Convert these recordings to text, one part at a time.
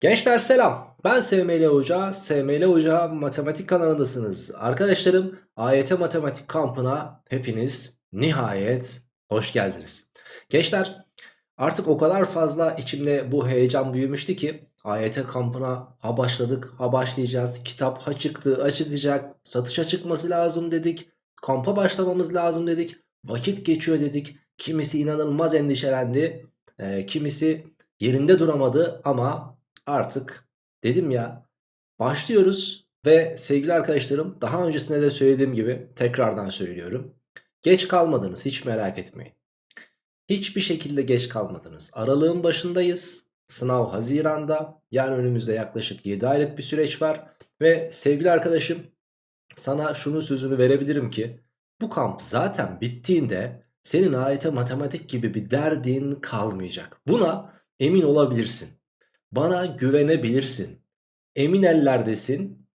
Gençler selam. Ben SML Hoca. SML Hoca Matematik kanalındasınız. Arkadaşlarım AYT Matematik kampına hepiniz nihayet hoş geldiniz. Gençler artık o kadar fazla içimde bu heyecan büyümüştü ki AYT kampına ha başladık ha başlayacağız. Kitap ha çıktı ha. Satışa çıkması lazım dedik. Kampa başlamamız lazım dedik. Vakit geçiyor dedik. Kimisi inanılmaz endişelendi. Ee, kimisi yerinde duramadı ama artık dedim ya başlıyoruz ve sevgili arkadaşlarım daha öncesinde de söylediğim gibi tekrardan söylüyorum. Geç kalmadınız hiç merak etmeyin. Hiçbir şekilde geç kalmadınız. Aralığın başındayız. Sınav Haziran'da. Yani önümüzde yaklaşık 7 aylık bir süreç var. Ve sevgili arkadaşım sana şunun sözünü verebilirim ki bu kamp zaten bittiğinde senin AYT matematik gibi bir derdin kalmayacak. Buna emin olabilirsin. Bana güvenebilirsin. Emin ellerdesin.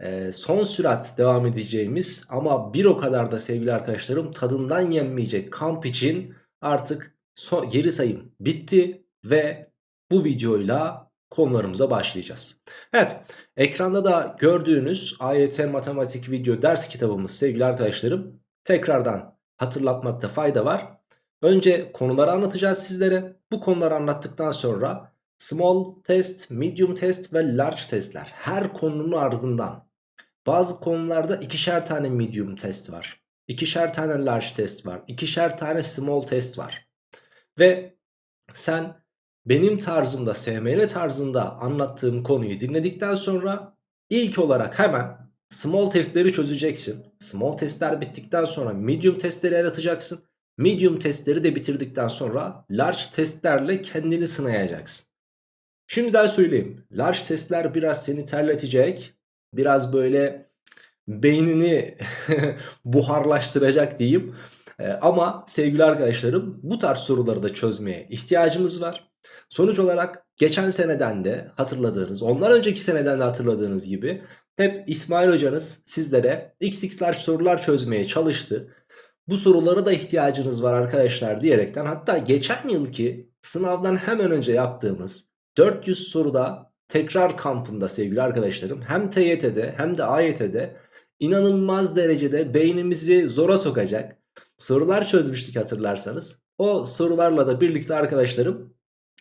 Ee, son sürat devam edeceğimiz ama bir o kadar da sevgili arkadaşlarım tadından yenmeyecek kamp için artık son, geri sayım bitti ve bu videoyla konularımıza başlayacağız. Evet ekranda da gördüğünüz AYT matematik video ders kitabımız sevgili arkadaşlarım tekrardan hatırlatmakta fayda var. Önce konuları anlatacağız sizlere. Bu konuları anlattıktan sonra small test, medium test ve large testler her konunun ardından bazı konularda ikişer tane medium test var. ikişer tane large test var. ikişer tane small test var. Ve sen benim tarzımda, SML tarzında anlattığım konuyu dinledikten sonra ilk olarak hemen small testleri çözeceksin. Small testler bittikten sonra medium testleri yaratacaksın. Medium testleri de bitirdikten sonra large testlerle kendini sınayacaksın. Şimdiden söyleyeyim. Large testler biraz seni terletecek. Biraz böyle beynini buharlaştıracak diyeyim. Ee, ama sevgili arkadaşlarım bu tarz soruları da çözmeye ihtiyacımız var. Sonuç olarak geçen seneden de hatırladığınız, ondan önceki seneden de hatırladığınız gibi hep İsmail hocanız sizlere xx'ler sorular çözmeye çalıştı. Bu sorulara da ihtiyacınız var arkadaşlar diyerekten hatta geçen yılki sınavdan hemen önce yaptığımız 400 soruda tekrar kampında sevgili arkadaşlarım hem TYT'de hem de AYT'de inanılmaz derecede beynimizi zora sokacak sorular çözmüştük hatırlarsanız. O sorularla da birlikte arkadaşlarım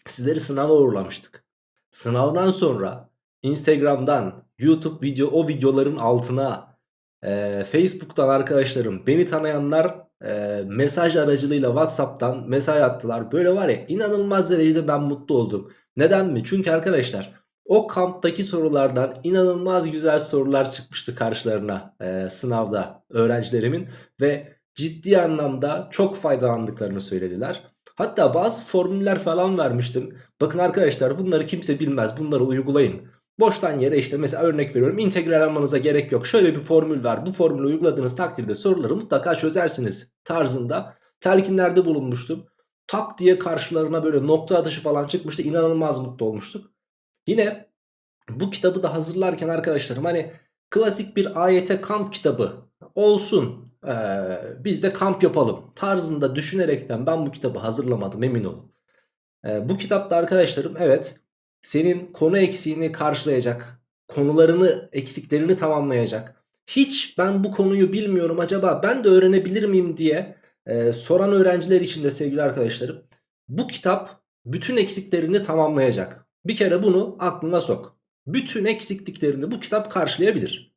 sizleri sınava uğurlamıştık. Sınavdan sonra Instagram'dan YouTube video o videoların altına e, Facebook'tan arkadaşlarım beni tanıyanlar e, mesaj aracılığıyla Whatsapp'tan mesaj attılar. Böyle var ya inanılmaz derecede ben mutlu oldum. Neden mi? Çünkü arkadaşlar o kamptaki sorulardan inanılmaz güzel sorular çıkmıştı karşılarına e, sınavda öğrencilerimin ve ciddi anlamda çok faydalandıklarını söylediler. Hatta bazı formüller falan vermiştim. Bakın arkadaşlar bunları kimse bilmez bunları uygulayın. Boştan yere işte mesela örnek veriyorum integral almanıza gerek yok. Şöyle bir formül var bu formülü uyguladığınız takdirde soruları mutlaka çözersiniz tarzında telkinlerde bulunmuştum. Tak diye karşılarına böyle nokta atışı falan çıkmıştı inanılmaz mutlu olmuştuk. Yine bu kitabı da hazırlarken arkadaşlarım hani klasik bir AYT kamp kitabı olsun ee, biz de kamp yapalım tarzında düşünerekten ben bu kitabı hazırlamadım emin olun. Ee, bu kitapta arkadaşlarım evet senin konu eksiğini karşılayacak, konularını eksiklerini tamamlayacak. Hiç ben bu konuyu bilmiyorum acaba ben de öğrenebilir miyim diye e, soran öğrenciler için de sevgili arkadaşlarım bu kitap bütün eksiklerini tamamlayacak. Bir kere bunu aklına sok. Bütün eksikliklerini bu kitap karşılayabilir.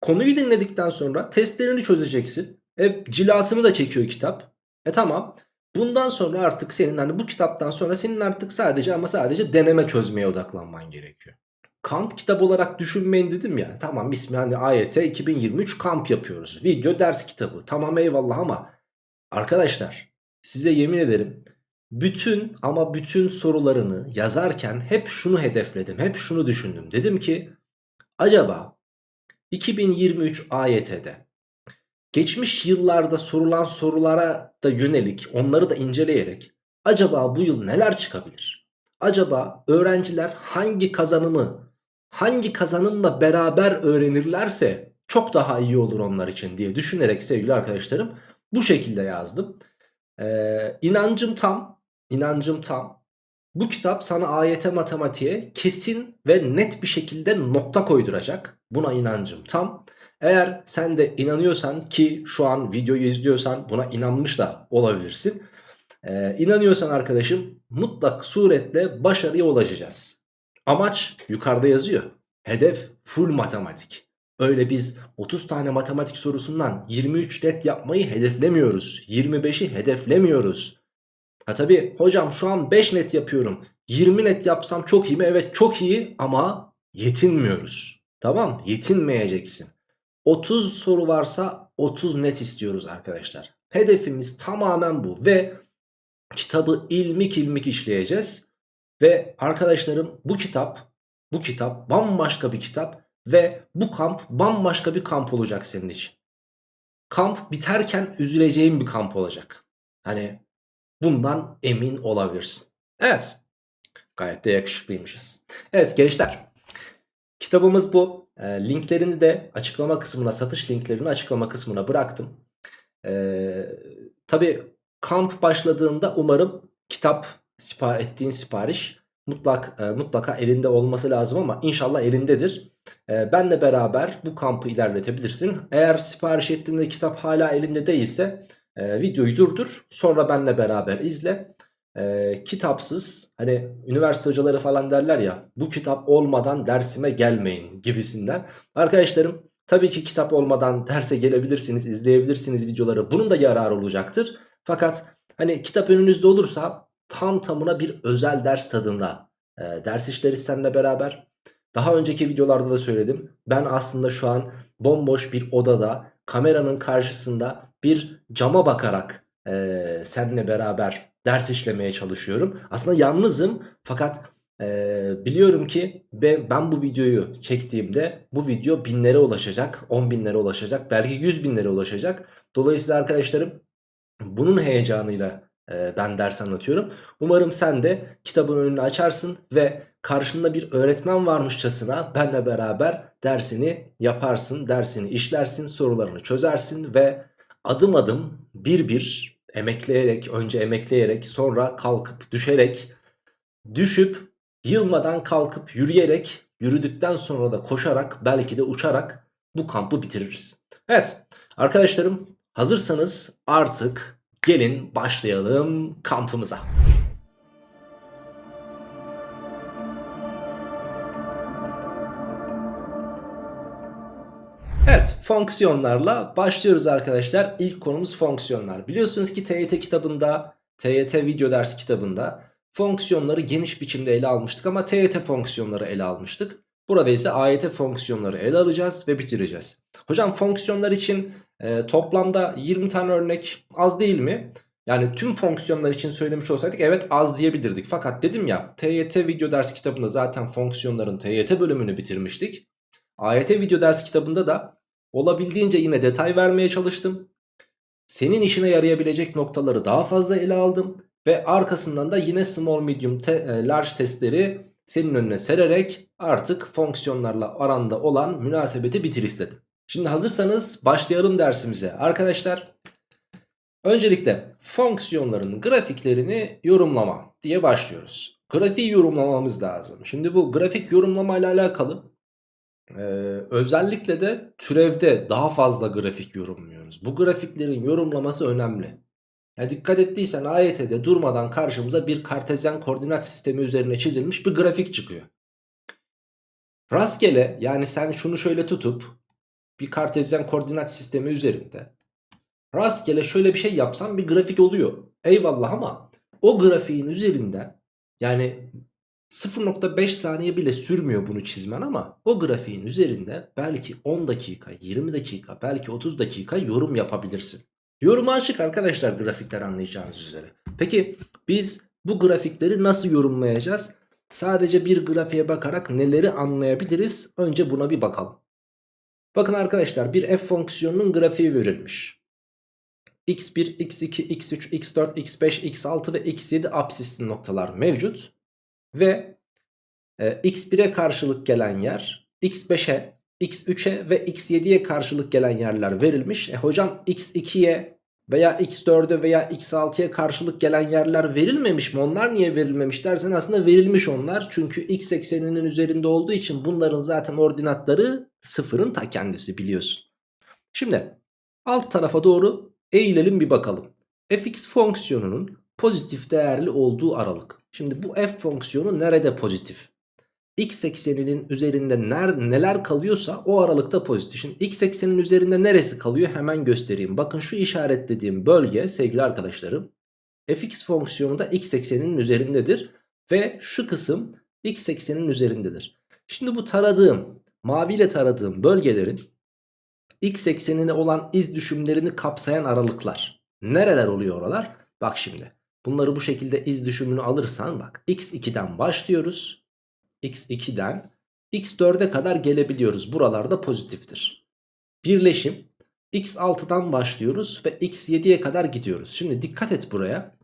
Konuyu dinledikten sonra testlerini çözeceksin. E, cilasını da çekiyor kitap. E tamam. Bundan sonra artık senin hani bu kitaptan sonra senin artık sadece ama sadece deneme çözmeye odaklanman gerekiyor. Kamp kitap olarak düşünmeyin dedim ya. Tamam ismi hani AYT 2023 kamp yapıyoruz. Video ders kitabı. Tamam eyvallah ama arkadaşlar size yemin ederim bütün ama bütün sorularını yazarken hep şunu hedefledim. Hep şunu düşündüm. Dedim ki acaba 2023 AYT'de geçmiş yıllarda sorulan sorulara da yönelik onları da inceleyerek acaba bu yıl neler çıkabilir? Acaba öğrenciler hangi kazanımı hangi kazanımla beraber öğrenirlerse çok daha iyi olur onlar için diye düşünerek sevgili arkadaşlarım bu şekilde yazdım. Ee, inancım tam, inancım tam. Bu kitap sana AYT matematiğe kesin ve net bir şekilde nokta koyduracak. Buna inancım tam. Eğer sen de inanıyorsan ki şu an videoyu izliyorsan buna inanmış da olabilirsin. Ee, inanıyorsan arkadaşım mutlak suretle başarıya ulaşacağız. Amaç yukarıda yazıyor. Hedef full matematik. Öyle biz 30 tane matematik sorusundan 23 net yapmayı hedeflemiyoruz. 25'i hedeflemiyoruz. Ha tabi hocam şu an 5 net yapıyorum. 20 net yapsam çok iyi mi? Evet çok iyi ama yetinmiyoruz. Tamam yetinmeyeceksin. 30 soru varsa 30 net istiyoruz arkadaşlar. Hedefimiz tamamen bu ve kitabı ilmik ilmik işleyeceğiz. Ve arkadaşlarım bu kitap bu kitap bambaşka bir kitap ve bu kamp bambaşka bir kamp olacak senin için. Kamp biterken üzüleceğin bir kamp olacak. Hani bundan emin olabilirsin. Evet. Gayet de yakışıklıymışız. Evet gençler. Kitabımız bu. E, linklerini de açıklama kısmına, satış linklerini açıklama kısmına bıraktım. E, Tabi kamp başladığında umarım kitap sipar ettiğin sipariş mutlak e, mutlaka elinde olması lazım ama inşallah elindedir. E, benle beraber bu kampı ilerletebilirsin. Eğer sipariş ettiğinde kitap hala elinde değilse e, videoyu durdur. Sonra benle beraber izle. E, kitapsız hani üniversite hocaları falan derler ya bu kitap olmadan dersime gelmeyin gibisinden. Arkadaşlarım tabii ki kitap olmadan derse gelebilirsiniz, izleyebilirsiniz videoları. Bunun da yararı olacaktır. Fakat hani kitap önünüzde olursa tam tamına bir özel ders tadında e, ders işleriz seninle beraber. Daha önceki videolarda da söyledim. Ben aslında şu an bomboş bir odada kameranın karşısında bir cama bakarak e, seninle beraber ders işlemeye çalışıyorum. Aslında yalnızım fakat e, biliyorum ki ben bu videoyu çektiğimde bu video binlere ulaşacak, on binlere ulaşacak, belki yüz binlere ulaşacak. Dolayısıyla arkadaşlarım bunun heyecanıyla ben ders anlatıyorum. Umarım sen de kitabın önünü açarsın ve karşında bir öğretmen varmışçasına benle beraber dersini yaparsın, dersini işlersin, sorularını çözersin ve adım adım bir bir emekleyerek, önce emekleyerek, sonra kalkıp düşerek, düşüp yılmadan kalkıp yürüyerek, yürüdükten sonra da koşarak, belki de uçarak bu kampı bitiririz. Evet arkadaşlarım hazırsanız artık Gelin başlayalım kampımıza. Evet fonksiyonlarla başlıyoruz arkadaşlar. İlk konumuz fonksiyonlar. Biliyorsunuz ki TYT kitabında, TYT video dersi kitabında fonksiyonları geniş biçimde ele almıştık ama TYT fonksiyonları ele almıştık. Burada ise AYT fonksiyonları ele alacağız ve bitireceğiz. Hocam fonksiyonlar için e, toplamda 20 tane örnek az değil mi? Yani tüm fonksiyonlar için söylemiş olsaydık evet az diyebilirdik. Fakat dedim ya TYT video ders kitabında zaten fonksiyonların TYT bölümünü bitirmiştik. AYT video ders kitabında da olabildiğince yine detay vermeye çalıştım. Senin işine yarayabilecek noktaları daha fazla ele aldım. Ve arkasından da yine small medium te e, large testleri senin önüne sererek artık fonksiyonlarla aranda olan münasebeti bitir istedim. Şimdi hazırsanız başlayalım dersimize. Arkadaşlar öncelikle fonksiyonların grafiklerini yorumlama diye başlıyoruz. Grafiği yorumlamamız lazım. Şimdi bu grafik yorumlama ile alakalı ee, özellikle de türevde daha fazla grafik yorumluyoruz. Bu grafiklerin yorumlaması önemli. Ya dikkat ettiysen AYT'de durmadan karşımıza bir kartezyen koordinat sistemi üzerine çizilmiş bir grafik çıkıyor. Rastgele yani sen şunu şöyle tutup bir kartezyen koordinat sistemi üzerinde rastgele şöyle bir şey yapsan bir grafik oluyor. Eyvallah ama o grafiğin üzerinde yani 0.5 saniye bile sürmüyor bunu çizmen ama o grafiğin üzerinde belki 10 dakika, 20 dakika, belki 30 dakika yorum yapabilirsin. Yorumu açık arkadaşlar grafikler anlayacağınız üzere. Peki biz bu grafikleri nasıl yorumlayacağız? Sadece bir grafiğe bakarak neleri anlayabiliriz? Önce buna bir bakalım. Bakın arkadaşlar bir f fonksiyonunun grafiği verilmiş. x1, x2, x3, x4, x5, x6 ve x7 absisli noktalar mevcut. Ve e, x1'e karşılık gelen yer x5'e, x3'e ve x7'ye karşılık gelen yerler verilmiş. E hocam x2'ye veya x4'e veya x6'ya karşılık gelen yerler verilmemiş mi? Onlar niye verilmemiş dersen aslında verilmiş onlar. Çünkü x ekseninin üzerinde olduğu için bunların zaten ordinatları sıfırın ta kendisi biliyorsun. Şimdi alt tarafa doğru eğilelim bir bakalım. fx fonksiyonunun pozitif değerli olduğu aralık. Şimdi bu f fonksiyonu nerede pozitif? x ekseninin üzerinde ner, neler kalıyorsa o aralıkta pozitif. Şimdi x eksenin üzerinde neresi kalıyor hemen göstereyim. Bakın şu işaretlediğim bölge sevgili arkadaşlarım fx fonksiyonu da x ekseninin üzerindedir. Ve şu kısım x eksenin üzerindedir. Şimdi bu taradığım maviyle taradığım bölgelerin x eksenine olan iz düşümlerini kapsayan aralıklar. Nereler oluyor oralar? Bak şimdi bunları bu şekilde iz düşümünü alırsan bak x2'den başlıyoruz x2'den x4'e kadar gelebiliyoruz. Buralarda pozitiftir. Birleşim x6'dan başlıyoruz ve x7'ye kadar gidiyoruz. Şimdi dikkat et buraya.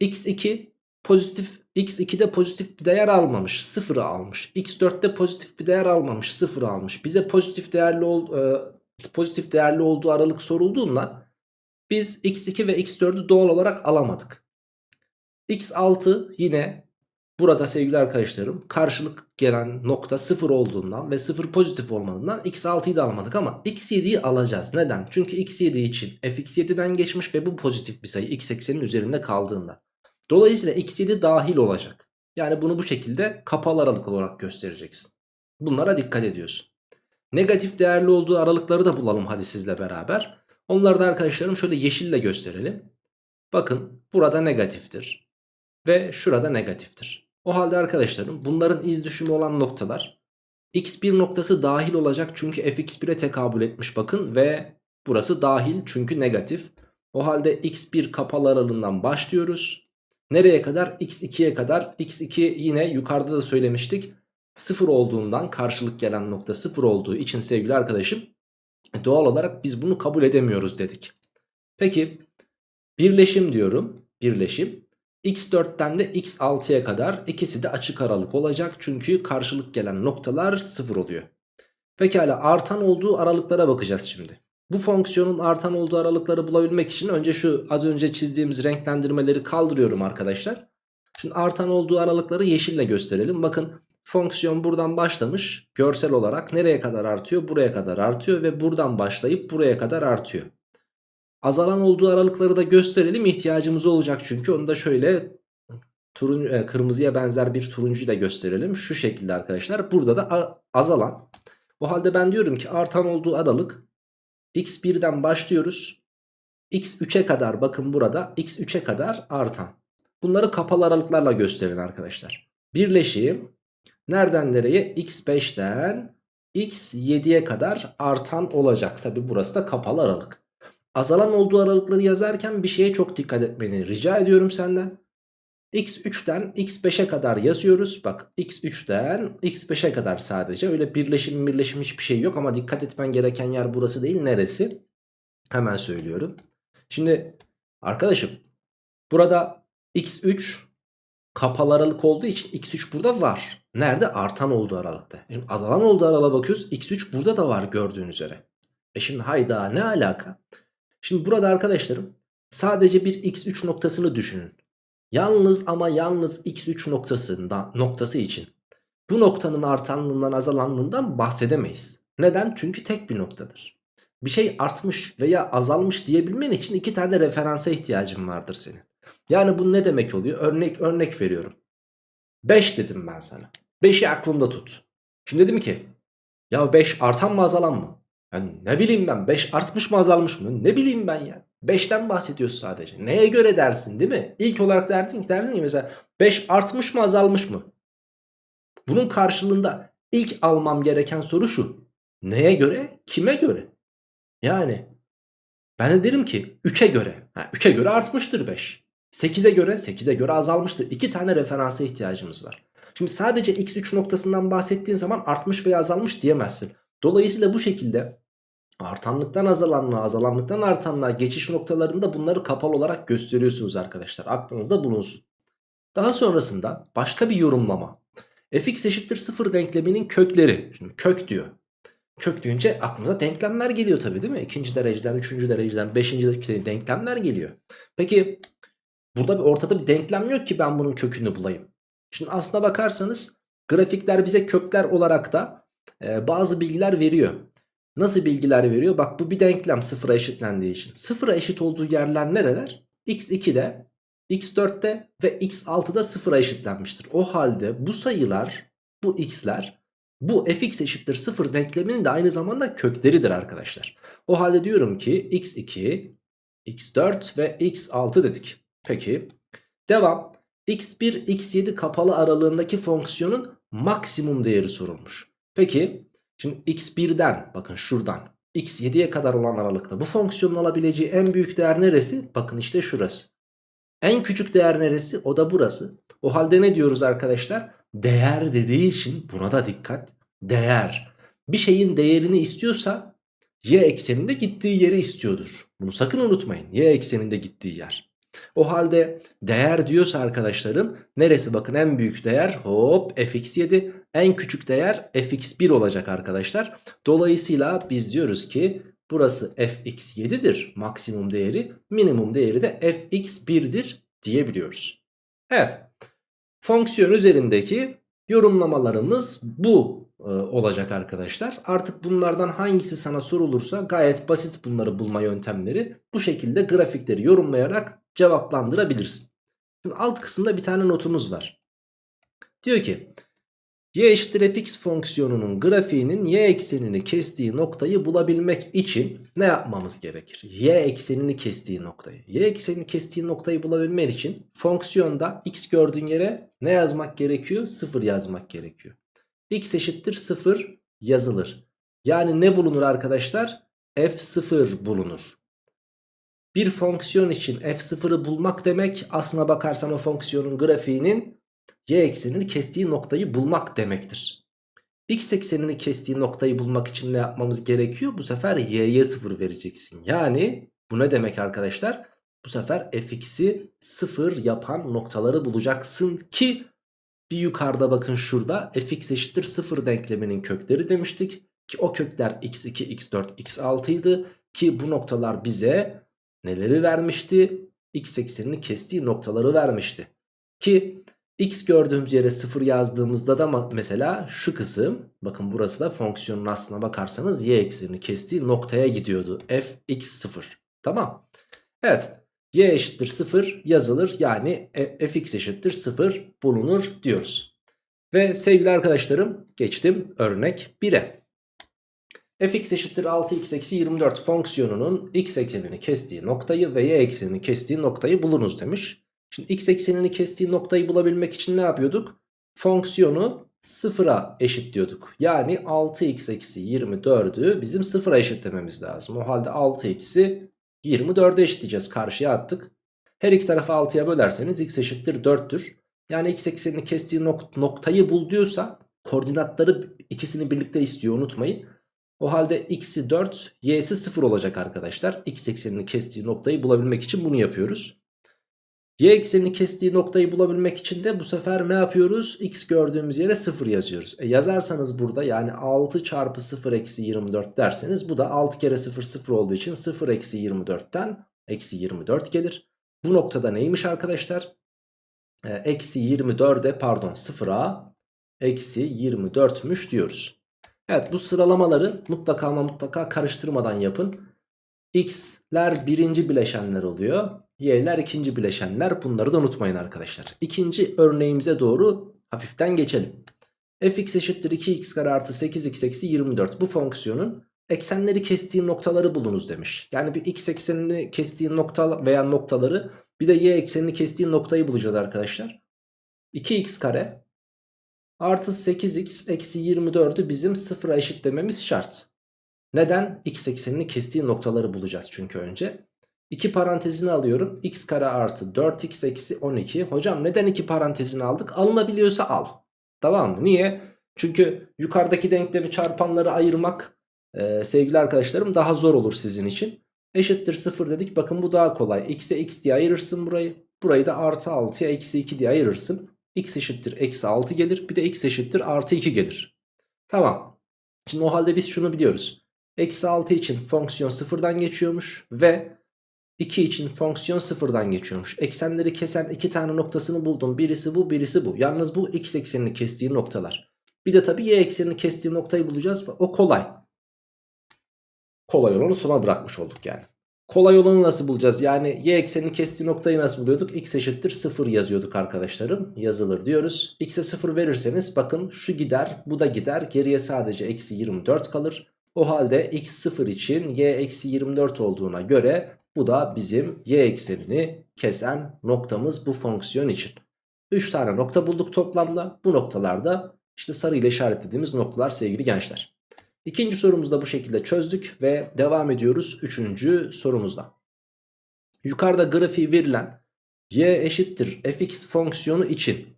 x2 pozitif x2'de pozitif bir değer almamış. Sıfırı almış. x4'te pozitif bir değer almamış. Sıfırı almış. Bize pozitif değerli ol, e, pozitif değerli olduğu aralık sorulduğundan biz x2 ve x4'ü doğal olarak alamadık. x6 yine Burada sevgili arkadaşlarım karşılık gelen nokta 0 olduğundan ve 0 pozitif olmadığından x6'yı da almadık ama x7'yi alacağız. Neden? Çünkü x7 için fx7'den geçmiş ve bu pozitif bir sayı x eksenin üzerinde kaldığında. Dolayısıyla x7 dahil olacak. Yani bunu bu şekilde kapalı aralık olarak göstereceksin. Bunlara dikkat ediyorsun. Negatif değerli olduğu aralıkları da bulalım hadi sizle beraber. Onları da arkadaşlarım şöyle yeşille gösterelim. Bakın burada negatiftir. Ve şurada negatiftir. O halde arkadaşlarım bunların iz düşümü olan noktalar x1 noktası dahil olacak çünkü fx1'e tekabül etmiş bakın ve burası dahil çünkü negatif. O halde x1 kapalı aralığından başlıyoruz. Nereye kadar? x2'ye kadar. x2 yine yukarıda da söylemiştik. 0 olduğundan karşılık gelen nokta 0 olduğu için sevgili arkadaşım doğal olarak biz bunu kabul edemiyoruz dedik. Peki birleşim diyorum. Birleşim x4'ten de x6'ya kadar ikisi de açık aralık olacak. Çünkü karşılık gelen noktalar 0 oluyor. Pekala artan olduğu aralıklara bakacağız şimdi. Bu fonksiyonun artan olduğu aralıkları bulabilmek için önce şu az önce çizdiğimiz renklendirmeleri kaldırıyorum arkadaşlar. Şimdi artan olduğu aralıkları yeşille gösterelim. Bakın fonksiyon buradan başlamış görsel olarak nereye kadar artıyor? Buraya kadar artıyor ve buradan başlayıp buraya kadar artıyor. Azalan olduğu aralıkları da gösterelim ihtiyacımız olacak çünkü onu da şöyle turun, e, kırmızıya benzer bir turuncuyla gösterelim. Şu şekilde arkadaşlar burada da azalan. O halde ben diyorum ki artan olduğu aralık x1'den başlıyoruz. x3'e kadar bakın burada x3'e kadar artan. Bunları kapalı aralıklarla gösterin arkadaşlar. Birleşim nereden nereye x5'ten x7'ye kadar artan olacak. Tabi burası da kapalı aralık azalan olduğu aralıkları yazarken bir şeye çok dikkat etmeni rica ediyorum senden. x3'ten x5'e kadar yazıyoruz. Bak x3'ten x5'e kadar sadece. Öyle birleşim birleşim hiçbir şey yok ama dikkat etmen gereken yer burası değil. Neresi? Hemen söylüyorum. Şimdi arkadaşım burada x3 kapalı aralık olduğu için x3 burada var. Nerede? Artan olduğu aralıkta. Şimdi azalan olduğu aralığa bakıyoruz. x3 burada da var gördüğün üzere. E şimdi hayda ne alaka? Şimdi burada arkadaşlarım sadece bir x3 noktasını düşünün. Yalnız ama yalnız x3 noktasında, noktası için bu noktanın artanlığından azalanlığından bahsedemeyiz. Neden? Çünkü tek bir noktadır. Bir şey artmış veya azalmış diyebilmen için iki tane referansa ihtiyacın vardır senin. Yani bu ne demek oluyor? Örnek örnek veriyorum. 5 dedim ben sana. 5'i aklında tut. Şimdi dedim ki ya 5 artan mı azalan mı? Yani ne bileyim ben 5 artmış mı azalmış mı? Ne bileyim ben ya. 5'ten bahsediyoruz sadece. Neye göre dersin değil mi? İlk olarak derdin ki derdin ki mesela 5 artmış mı azalmış mı? Bunun karşılığında ilk almam gereken soru şu. Neye göre? Kime göre? Yani ben de derim ki 3'e göre. 3'e göre artmıştır 5. 8'e göre 8'e göre azalmıştır. 2 tane referansa ihtiyacımız var. Şimdi sadece x3 noktasından bahsettiğin zaman artmış veya azalmış diyemezsin. Dolayısıyla bu şekilde artanlıktan azalanlığa, azalanlıktan artanlığa geçiş noktalarında bunları kapalı olarak gösteriyorsunuz arkadaşlar. Aklınızda bulunsun. Daha sonrasında başka bir yorumlama. fx eşittir 0 denkleminin kökleri. Şimdi kök diyor. Kök deyince aklımıza denklemler geliyor tabii değil mi? İkinci dereceden, üçüncü dereceden, beşinci dereceden denklemler geliyor. Peki burada bir ortada bir denklem yok ki ben bunun kökünü bulayım. Şimdi aslına bakarsanız grafikler bize kökler olarak da e, bazı bilgiler veriyor. Nasıl bilgiler veriyor? Bak bu bir denklem sıfıra eşitlendiği için. Sıfıra eşit olduğu yerler nereler? x2'de, x4'te ve x6'da sıfıra eşitlenmiştir. O halde bu sayılar, bu x'ler bu fx eşittir 0 denkleminin de aynı zamanda kökleridir arkadaşlar. O halde diyorum ki x2, x4 ve x6 dedik. Peki devam. X1, x7 kapalı aralığındaki fonksiyonun maksimum değeri sorulmuş. Peki şimdi x1'den bakın şuradan x7'ye kadar olan aralıkta bu fonksiyonun alabileceği en büyük değer neresi? Bakın işte şurası. En küçük değer neresi? O da burası. O halde ne diyoruz arkadaşlar? Değer dediği için buna da dikkat. Değer. Bir şeyin değerini istiyorsa y ekseninde gittiği yeri istiyordur. Bunu sakın unutmayın. Y ekseninde gittiği yer. O halde değer diyorsa arkadaşlarım neresi bakın en büyük değer hop fx7 en küçük değer fx1 olacak arkadaşlar. Dolayısıyla biz diyoruz ki burası fx7'dir maksimum değeri minimum değeri de fx1'dir diyebiliyoruz. Evet fonksiyon üzerindeki yorumlamalarımız bu e, olacak arkadaşlar. Artık bunlardan hangisi sana sorulursa gayet basit bunları bulma yöntemleri. Bu şekilde grafikleri yorumlayarak cevaplandırabilirsin. Şimdi alt kısımda bir tane notumuz var. Diyor ki y eşittir fx fonksiyonunun grafiğinin y eksenini kestiği noktayı bulabilmek için ne yapmamız gerekir? y eksenini kestiği noktayı. y eksenini kestiği noktayı bulabilmek için fonksiyonda x gördüğün yere ne yazmak gerekiyor? 0 yazmak gerekiyor. x eşittir 0 yazılır. Yani ne bulunur arkadaşlar? f0 bulunur. Bir fonksiyon için f0'ı bulmak demek aslına bakarsan o fonksiyonun grafiğinin y eksenini kestiği noktayı bulmak demektir. X eksenini kestiği noktayı bulmak için ne yapmamız gerekiyor? Bu sefer y'ye 0 vereceksin. Yani bu ne demek arkadaşlar? Bu sefer fx'i 0 yapan noktaları bulacaksın ki bir yukarıda bakın şurada fx eşittir 0 denkleminin kökleri demiştik. Ki o kökler x2, x4, x6 idi. Ki bu noktalar bize neleri vermişti? X eksenini kestiği noktaları vermişti. Ki x gördüğümüz yere 0 yazdığımızda da mesela şu kısım bakın burası da fonksiyonun aslına bakarsanız y eksenini kestiği noktaya gidiyordu. fx0 tamam. Evet y eşittir 0 yazılır yani e, fx eşittir 0 bulunur diyoruz. Ve sevgili arkadaşlarım geçtim örnek 1'e. Fx eşittir 6x eksi 24 fonksiyonunun x eksenini kestiği noktayı ve y eksenini kestiği noktayı bulunuz demiş. Şimdi x eksenini kestiği noktayı bulabilmek için ne yapıyorduk? Fonksiyonu sıfıra eşitliyorduk. Yani 6x eksi 24'ü bizim sıfıra eşitlememiz lazım. O halde 6x'i 24'e eşitleyeceğiz. Karşıya attık. Her iki tarafı 6'ya bölerseniz x eşittir 4'tür. Yani x eksenini kestiği nok noktayı bul diyorsa koordinatları ikisini birlikte istiyor unutmayın. O halde x'i 4 y'si 0 olacak arkadaşlar. x eksenini kestiği noktayı bulabilmek için bunu yapıyoruz. Y eksenini kestiği noktayı bulabilmek için de bu sefer ne yapıyoruz? X gördüğümüz yere 0 yazıyoruz. E yazarsanız burada yani 6 çarpı 0 eksi 24 derseniz bu da 6 kere 0 0 olduğu için 0 eksi 24'ten eksi 24 gelir. Bu noktada neymiş arkadaşlar? E, eksi 24'e pardon 0'a eksi 24'müş diyoruz. Evet bu sıralamaları mutlaka ama mutlaka karıştırmadan yapın. X'ler birinci bileşenler oluyor. Y'ler ikinci bileşenler. Bunları da unutmayın arkadaşlar. İkinci örneğimize doğru hafiften geçelim. fx eşittir 2x kare artı 8x eksi 24. Bu fonksiyonun eksenleri kestiği noktaları bulunuz demiş. Yani bir x eksenini kestiği nokta veya noktaları bir de y eksenini kestiği noktayı bulacağız arkadaşlar. 2x kare artı 8x eksi 24'ü bizim sıfıra eşitlememiz şart. Neden? X eksenini kestiği noktaları bulacağız çünkü önce. 2 parantezini alıyorum. x kare artı 4x eksi 12. Hocam neden 2 parantezini aldık? Alınabiliyorsa al. Tamam mı? Niye? Çünkü yukarıdaki denklemi çarpanları ayırmak e, sevgili arkadaşlarım daha zor olur sizin için. Eşittir 0 dedik. Bakın bu daha kolay. x'e x diye ayırırsın burayı. Burayı da artı 6'ya eksi 2 diye ayırırsın. X eşittir eksi 6 gelir. Bir de x eşittir artı 2 gelir. Tamam. Şimdi o halde biz şunu biliyoruz. Eksi 6 için fonksiyon sıfırdan geçiyormuş ve 2 için fonksiyon sıfırdan geçiyormuş. Eksenleri kesen iki tane noktasını buldum. Birisi bu birisi bu. Yalnız bu x eksenini kestiği noktalar. Bir de tabii y eksenini kestiği noktayı bulacağız. O kolay. Kolay olanı sona bırakmış olduk yani. Kolay olanı nasıl bulacağız? Yani y eksenini kestiği noktayı nasıl buluyorduk? x eşittir 0 yazıyorduk arkadaşlarım. Yazılır diyoruz. x'e 0 verirseniz bakın şu gider bu da gider. Geriye sadece eksi 24 kalır. O halde x 0 için y eksi 24 olduğuna göre bu da bizim y eksenini kesen noktamız bu fonksiyon için. 3 tane nokta bulduk toplamda. Bu noktalarda işte sarı ile işaretlediğimiz noktalar sevgili gençler. İkinci sorumuzu da bu şekilde çözdük ve devam ediyoruz üçüncü sorumuzda. Yukarıda grafiği verilen y eşittir fx fonksiyonu için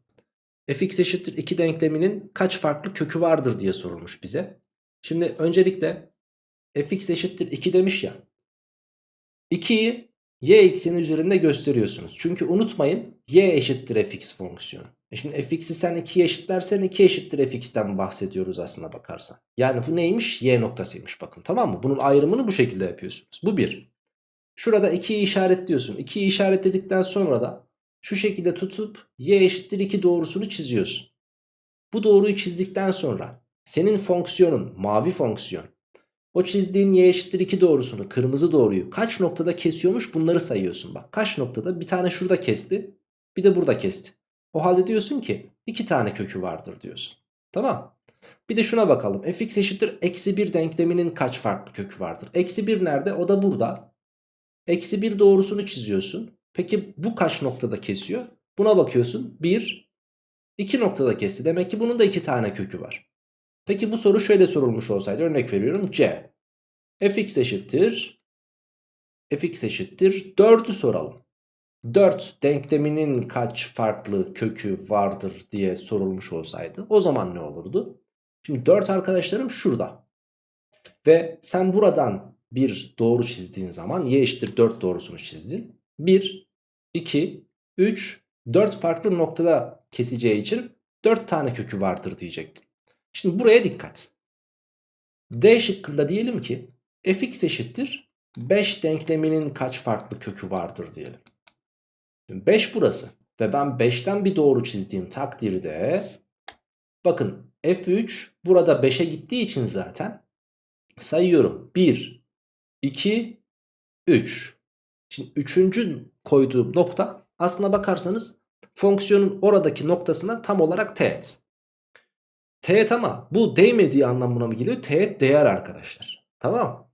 fx eşittir 2 denkleminin kaç farklı kökü vardır diye sorulmuş bize. Şimdi öncelikle fx eşittir 2 demiş ya. 2'yi y ekseni üzerinde gösteriyorsunuz. Çünkü unutmayın y eşittir fx fonksiyonu. E şimdi fx'i sen 2'ye eşitlersen 2 eşittir fx'ten bahsediyoruz aslına bakarsan. Yani bu neymiş? Y noktasıymış bakın tamam mı? Bunun ayrımını bu şekilde yapıyorsunuz. Bu bir. Şurada 2'yi işaretliyorsun. 2'yi işaretledikten sonra da şu şekilde tutup y eşittir 2 doğrusunu çiziyorsun. Bu doğruyu çizdikten sonra senin fonksiyonun mavi fonksiyon o çizdiğin y eşittir 2 doğrusunu kırmızı doğruyu kaç noktada kesiyormuş bunları sayıyorsun. Bak kaç noktada bir tane şurada kesti bir de burada kesti. O halde diyorsun ki iki tane kökü vardır diyorsun. Tamam. Bir de şuna bakalım. fx eşittir eksi 1 denkleminin kaç farklı kökü vardır? Eksi 1 nerede? O da burada. Eksi 1 doğrusunu çiziyorsun. Peki bu kaç noktada kesiyor? Buna bakıyorsun. 1, 2 noktada kesti. Demek ki bunun da 2 tane kökü var. Peki bu soru şöyle sorulmuş olsaydı örnek veriyorum c. fx eşittir fx eşittir 4'ü soralım. 4 denkleminin kaç farklı kökü vardır diye sorulmuş olsaydı o zaman ne olurdu? Şimdi 4 arkadaşlarım şurada. Ve sen buradan bir doğru çizdiğin zaman y eşittir 4 doğrusunu çizdin. 1, 2, 3, 4 farklı noktada keseceği için 4 tane kökü vardır diyecektin. Şimdi buraya dikkat. D şıkkında diyelim ki fx eşittir 5 denkleminin kaç farklı kökü vardır diyelim. 5 burası ve ben 5'ten bir doğru çizdiğim takdirde bakın f3 burada 5'e gittiği için zaten sayıyorum. 1, 2, 3. Şimdi üçüncü koyduğum nokta aslına bakarsanız fonksiyonun oradaki noktasına tam olarak teğet. Teğet ama bu değmediği anlamına mı geliyor? Teğet değer arkadaşlar. Tamam.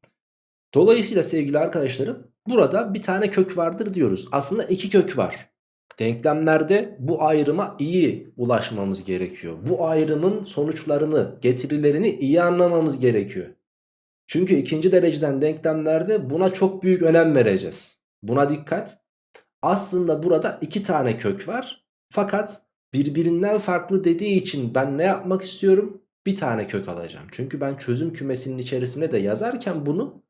Dolayısıyla sevgili arkadaşlarım burada bir tane kök vardır diyoruz. Aslında iki kök var. Denklemlerde bu ayrıma iyi ulaşmamız gerekiyor. Bu ayrımın sonuçlarını, getirilerini iyi anlamamız gerekiyor. Çünkü ikinci dereceden denklemlerde buna çok büyük önem vereceğiz. Buna dikkat. Aslında burada iki tane kök var. Fakat birbirinden farklı dediği için ben ne yapmak istiyorum? Bir tane kök alacağım. Çünkü ben çözüm kümesinin içerisine de yazarken bunu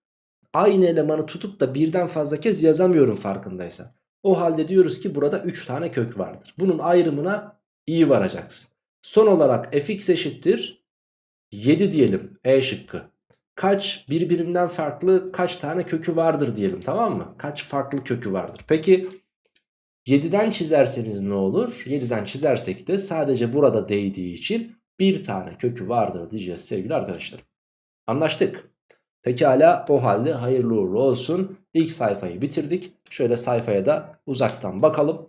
aynı elemanı tutup da birden fazla kez yazamıyorum farkındaysan. O halde diyoruz ki burada 3 tane kök vardır. Bunun ayrımına iyi varacaksın. Son olarak fx eşittir 7 diyelim E şıkkı. Kaç birbirinden farklı kaç tane kökü vardır diyelim tamam mı? Kaç farklı kökü vardır. Peki 7'den çizerseniz ne olur? 7'den çizersek de sadece burada değdiği için bir tane kökü vardır diyeceğiz sevgili arkadaşlar. Anlaştık. Pekala o halde hayırlı uğurlu olsun. İlk sayfayı bitirdik. Şöyle sayfaya da uzaktan bakalım.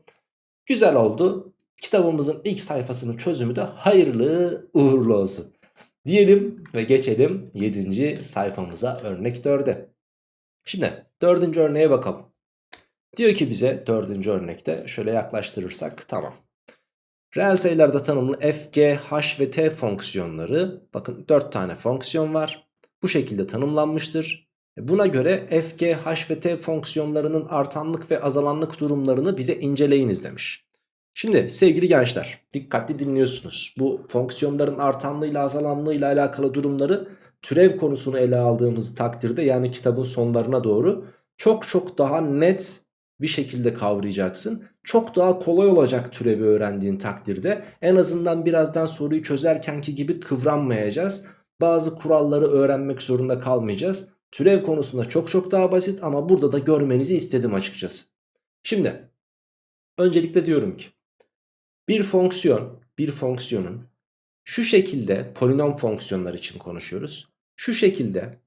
Güzel oldu. Kitabımızın ilk sayfasının çözümü de hayırlı uğurlu olsun. Diyelim ve geçelim 7. sayfamıza örnek 4'e. Şimdi 4. örneğe bakalım. Diyor ki bize 4. örnekte şöyle yaklaştırırsak tamam. Reel sayılarda tanımlı f, g, h ve t fonksiyonları bakın 4 tane fonksiyon var bu şekilde tanımlanmıştır. Buna göre f, g, h ve t fonksiyonlarının artanlık ve azalanlık durumlarını bize inceleyiniz demiş. Şimdi sevgili gençler dikkatli dinliyorsunuz. Bu fonksiyonların artanlığıyla azalanlığıyla alakalı durumları türev konusunu ele aldığımız takdirde yani kitabın sonlarına doğru çok çok daha net bir şekilde kavrayacaksın. Çok daha kolay olacak türevi öğrendiğin takdirde en azından birazdan soruyu çözerkenki gibi kıvranmayacağız Bazı kuralları öğrenmek zorunda kalmayacağız. Türev konusunda çok çok daha basit ama burada da görmenizi istedim açıkçası. Şimdi öncelikle diyorum ki bir fonksiyon, bir fonksiyonun şu şekilde polinom fonksiyonlar için konuşuyoruz. Şu şekilde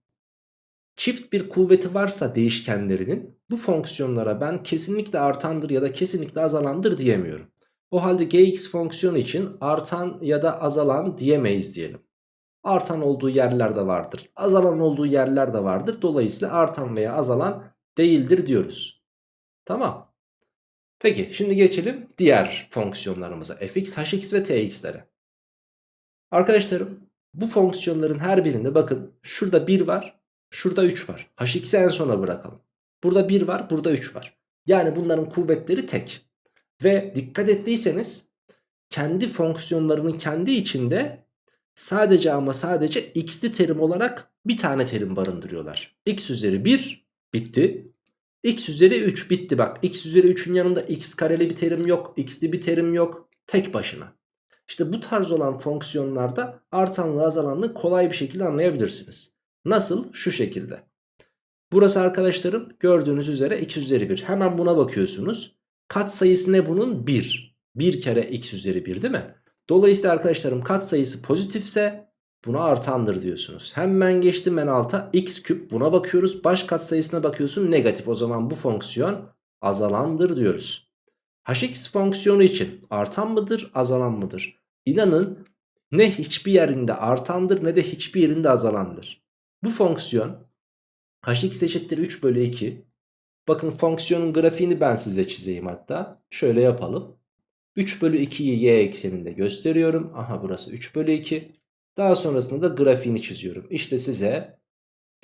çift bir kuvveti varsa değişkenlerinin bu fonksiyonlara ben kesinlikle artandır ya da kesinlikle azalandır diyemiyorum. O halde gx fonksiyonu için artan ya da azalan diyemeyiz diyelim. Artan olduğu yerler de vardır. Azalan olduğu yerler de vardır. Dolayısıyla artan veya azalan değildir diyoruz. Tamam. Peki şimdi geçelim diğer fonksiyonlarımıza. fx, hx ve tx'lere. Arkadaşlarım bu fonksiyonların her birinde bakın şurada 1 var, şurada 3 var. hx'i en sona bırakalım. Burada 1 var, burada 3 var. Yani bunların kuvvetleri tek. Ve dikkat ettiyseniz kendi fonksiyonlarının kendi içinde sadece ama sadece x'li terim olarak bir tane terim barındırıyorlar. x üzeri 1 bitti. x üzeri 3 bitti bak. x üzeri 3'ün yanında x kareli bir terim yok. x'li bir terim yok. Tek başına. İşte bu tarz olan fonksiyonlarda artanlığı azalanlığı kolay bir şekilde anlayabilirsiniz. Nasıl? Şu şekilde. Burası arkadaşlarım gördüğünüz üzere x üzeri 1. Hemen buna bakıyorsunuz. Kat sayısı ne bunun? 1. 1 kere x üzeri 1 değil mi? Dolayısıyla arkadaşlarım kat sayısı pozitifse buna artandır diyorsunuz. Hemen geçtim en alta x küp buna bakıyoruz. Baş kat sayısına bakıyorsun negatif. O zaman bu fonksiyon azalandır diyoruz. hx fonksiyonu için artan mıdır azalan mıdır? İnanın ne hiçbir yerinde artandır ne de hiçbir yerinde azalandır. Bu fonksiyon hx eşittir 3 bölü 2. Bakın fonksiyonun grafiğini ben size çizeyim hatta. Şöyle yapalım. 3 bölü 2'yi y ekseninde gösteriyorum. Aha burası 3 bölü 2. Daha sonrasında da grafiğini çiziyorum. İşte size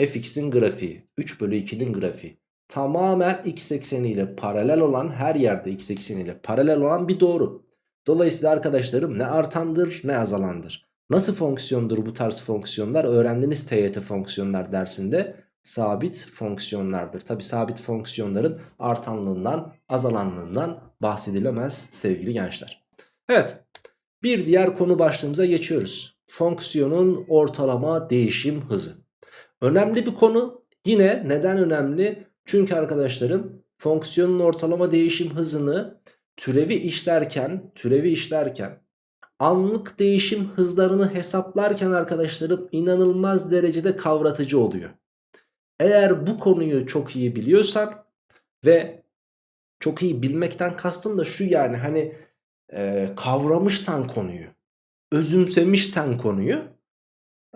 fx'in grafiği. 3 bölü 2'nin grafiği. Tamamen x ekseniyle paralel olan her yerde x ekseniyle paralel olan bir doğru. Dolayısıyla arkadaşlarım ne artandır ne azalandır. Nasıl fonksiyondur bu tarz fonksiyonlar? Öğrendiniz TYT fonksiyonlar dersinde sabit fonksiyonlardır. Tabi sabit fonksiyonların artanlığından azalanlığından bahsedilemez sevgili gençler. Evet bir diğer konu başlığımıza geçiyoruz. Fonksiyonun ortalama değişim hızı. Önemli bir konu. Yine neden önemli? Çünkü arkadaşlarım fonksiyonun ortalama değişim hızını türevi işlerken, türevi işlerken anlık değişim hızlarını hesaplarken arkadaşlarım inanılmaz derecede kavratıcı oluyor. Eğer bu konuyu çok iyi biliyorsan ve çok iyi bilmekten kastım da şu yani hani e, kavramışsan konuyu, özümsemişsen konuyu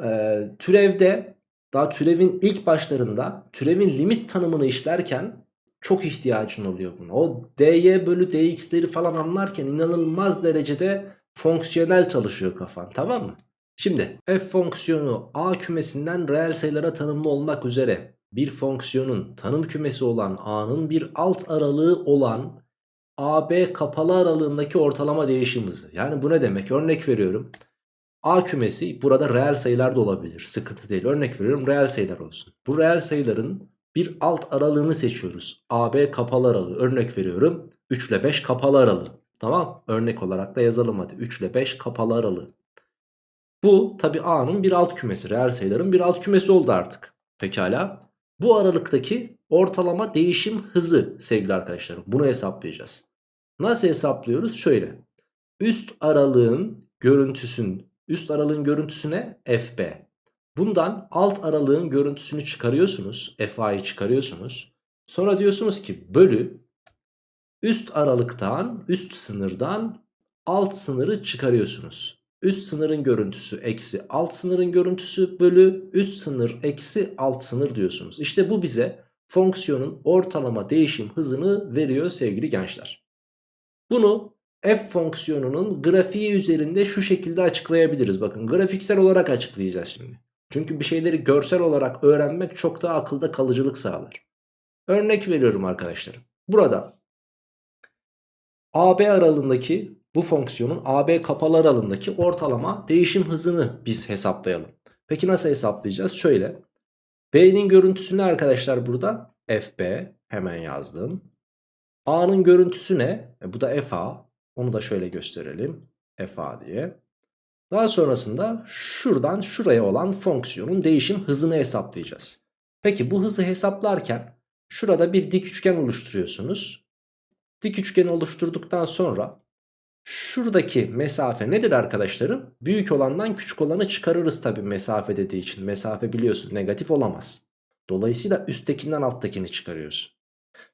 e, türevde daha türevin ilk başlarında türevin limit tanımını işlerken çok ihtiyacın oluyor buna. O dy bölü dx'leri falan anlarken inanılmaz derecede fonksiyonel çalışıyor kafan tamam mı? Şimdi f fonksiyonu a kümesinden reel sayılara tanımlı olmak üzere bir fonksiyonun tanım kümesi olan a'nın bir alt aralığı olan AB kapalı aralığındaki ortalama değişim hızı. Yani bu ne demek? Örnek veriyorum. A kümesi burada reel sayılar da olabilir. Sıkıntı değil. Örnek veriyorum reel sayılar olsun. Bu reel sayıların bir alt aralığını seçiyoruz. AB kapalı aralığı. Örnek veriyorum. 3 ile 5 kapalı aralığı. Tamam. Örnek olarak da yazalım hadi. 3 ile 5 kapalı aralığı. Bu tabi A'nın bir alt kümesi. Reel sayıların bir alt kümesi oldu artık. Pekala. Bu aralıktaki ortalama değişim hızı sevgili arkadaşlarım. Bunu hesaplayacağız. Nasıl hesaplıyoruz? Şöyle. Üst aralığın görüntüsün, üst aralığın görüntüsüne FB. Bundan alt aralığın görüntüsünü çıkarıyorsunuz. FA'yı çıkarıyorsunuz. Sonra diyorsunuz ki bölü üst aralıktan, üst sınırdan alt sınırı çıkarıyorsunuz. Üst sınırın görüntüsü eksi alt sınırın görüntüsü bölü üst sınır eksi alt sınır diyorsunuz. İşte bu bize fonksiyonun ortalama değişim hızını veriyor sevgili gençler. Bunu f fonksiyonunun grafiği üzerinde şu şekilde açıklayabiliriz. Bakın grafiksel olarak açıklayacağız şimdi. Çünkü bir şeyleri görsel olarak öğrenmek çok daha akılda kalıcılık sağlar. Örnek veriyorum arkadaşlar. Burada AB aralığındaki bu fonksiyonun AB kapalı aralığındaki ortalama değişim hızını biz hesaplayalım. Peki nasıl hesaplayacağız? Şöyle. B'nin görüntüsü ne arkadaşlar burada? FB. Hemen yazdım. A'nın görüntüsü ne? E bu da FA. Onu da şöyle gösterelim. FA diye. Daha sonrasında şuradan şuraya olan fonksiyonun değişim hızını hesaplayacağız. Peki bu hızı hesaplarken şurada bir dik üçgen oluşturuyorsunuz. Dik üçgeni oluşturduktan sonra şuradaki mesafe nedir arkadaşlarım? Büyük olandan küçük olanı çıkarırız tabi mesafe dediği için. Mesafe biliyorsun negatif olamaz. Dolayısıyla üsttekinden alttakini çıkarıyorsun.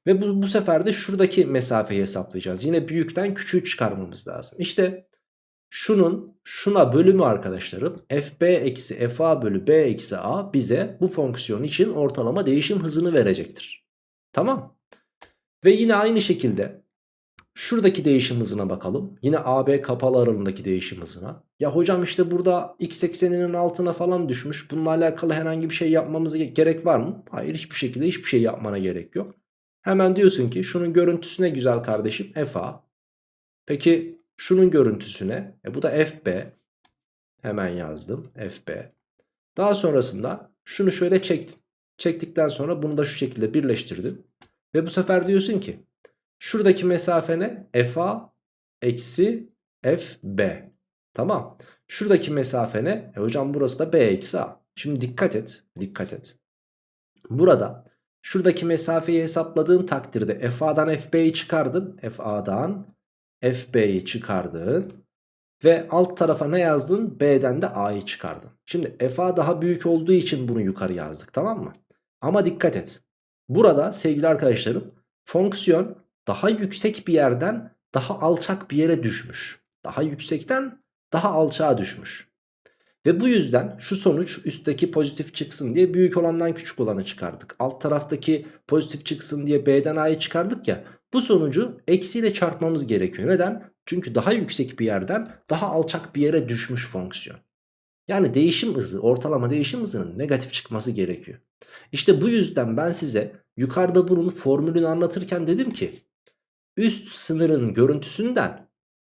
Ve bu, bu sefer de şuradaki mesafeyi hesaplayacağız. Yine büyükten küçüğü çıkarmamız lazım. İşte şunun şuna bölümü arkadaşlarım fb eksi fa bölü b eksi a bize bu fonksiyon için ortalama değişim hızını verecektir. Tamam. Ve yine aynı şekilde şuradaki değişim hızına bakalım. Yine AB kapalı aralığındaki değişim hızına. Ya hocam işte burada x ekseninin altına falan düşmüş. Bununla alakalı herhangi bir şey yapmamız gerek var mı? Hayır hiçbir şekilde hiçbir şey yapmana gerek yok. Hemen diyorsun ki şunun görüntüsü ne güzel kardeşim fa. Peki şunun görüntüsüne e bu da fb. Hemen yazdım fb. Daha sonrasında şunu şöyle çektim. Çektikten sonra bunu da şu şekilde birleştirdim. Ve bu sefer diyorsun ki şuradaki mesafe ne? fa eksi fb. Tamam. Şuradaki mesafe ne? E hocam burası da b eksi a. Şimdi dikkat et. Dikkat et. Burada şuradaki mesafeyi hesapladığın takdirde fa'dan fb'yi çıkardın. fa'dan fb'yi çıkardın. Ve alt tarafa ne yazdın? B'den de A'yı çıkardın. Şimdi FA daha büyük olduğu için bunu yukarı yazdık tamam mı? Ama dikkat et. Burada sevgili arkadaşlarım fonksiyon daha yüksek bir yerden daha alçak bir yere düşmüş. Daha yüksekten daha alçağa düşmüş. Ve bu yüzden şu sonuç üstteki pozitif çıksın diye büyük olandan küçük olanı çıkardık. Alt taraftaki pozitif çıksın diye B'den A'yı çıkardık ya. Bu sonucu eksiyle çarpmamız gerekiyor. Neden? Çünkü daha yüksek bir yerden daha alçak bir yere düşmüş fonksiyon. Yani değişim hızı, ortalama değişim hızının negatif çıkması gerekiyor. İşte bu yüzden ben size yukarıda bunun formülünü anlatırken dedim ki üst sınırın görüntüsünden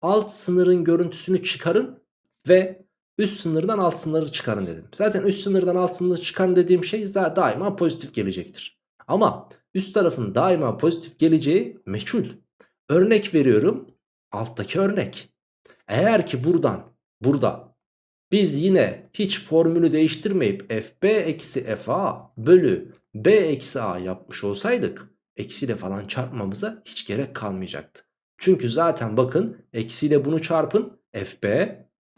alt sınırın görüntüsünü çıkarın ve üst sınırdan alt sınırı çıkarın dedim. Zaten üst sınırdan alt sınırı çıkarın dediğim şey daima pozitif gelecektir. Ama üst tarafın daima pozitif geleceği meçhul. Örnek veriyorum alttaki örnek. Eğer ki buradan burada biz yine hiç formülü değiştirmeyip fb eksi fa bölü b eksi a yapmış olsaydık eksiyle falan çarpmamıza hiç gerek kalmayacaktı. Çünkü zaten bakın eksiyle bunu çarpın fb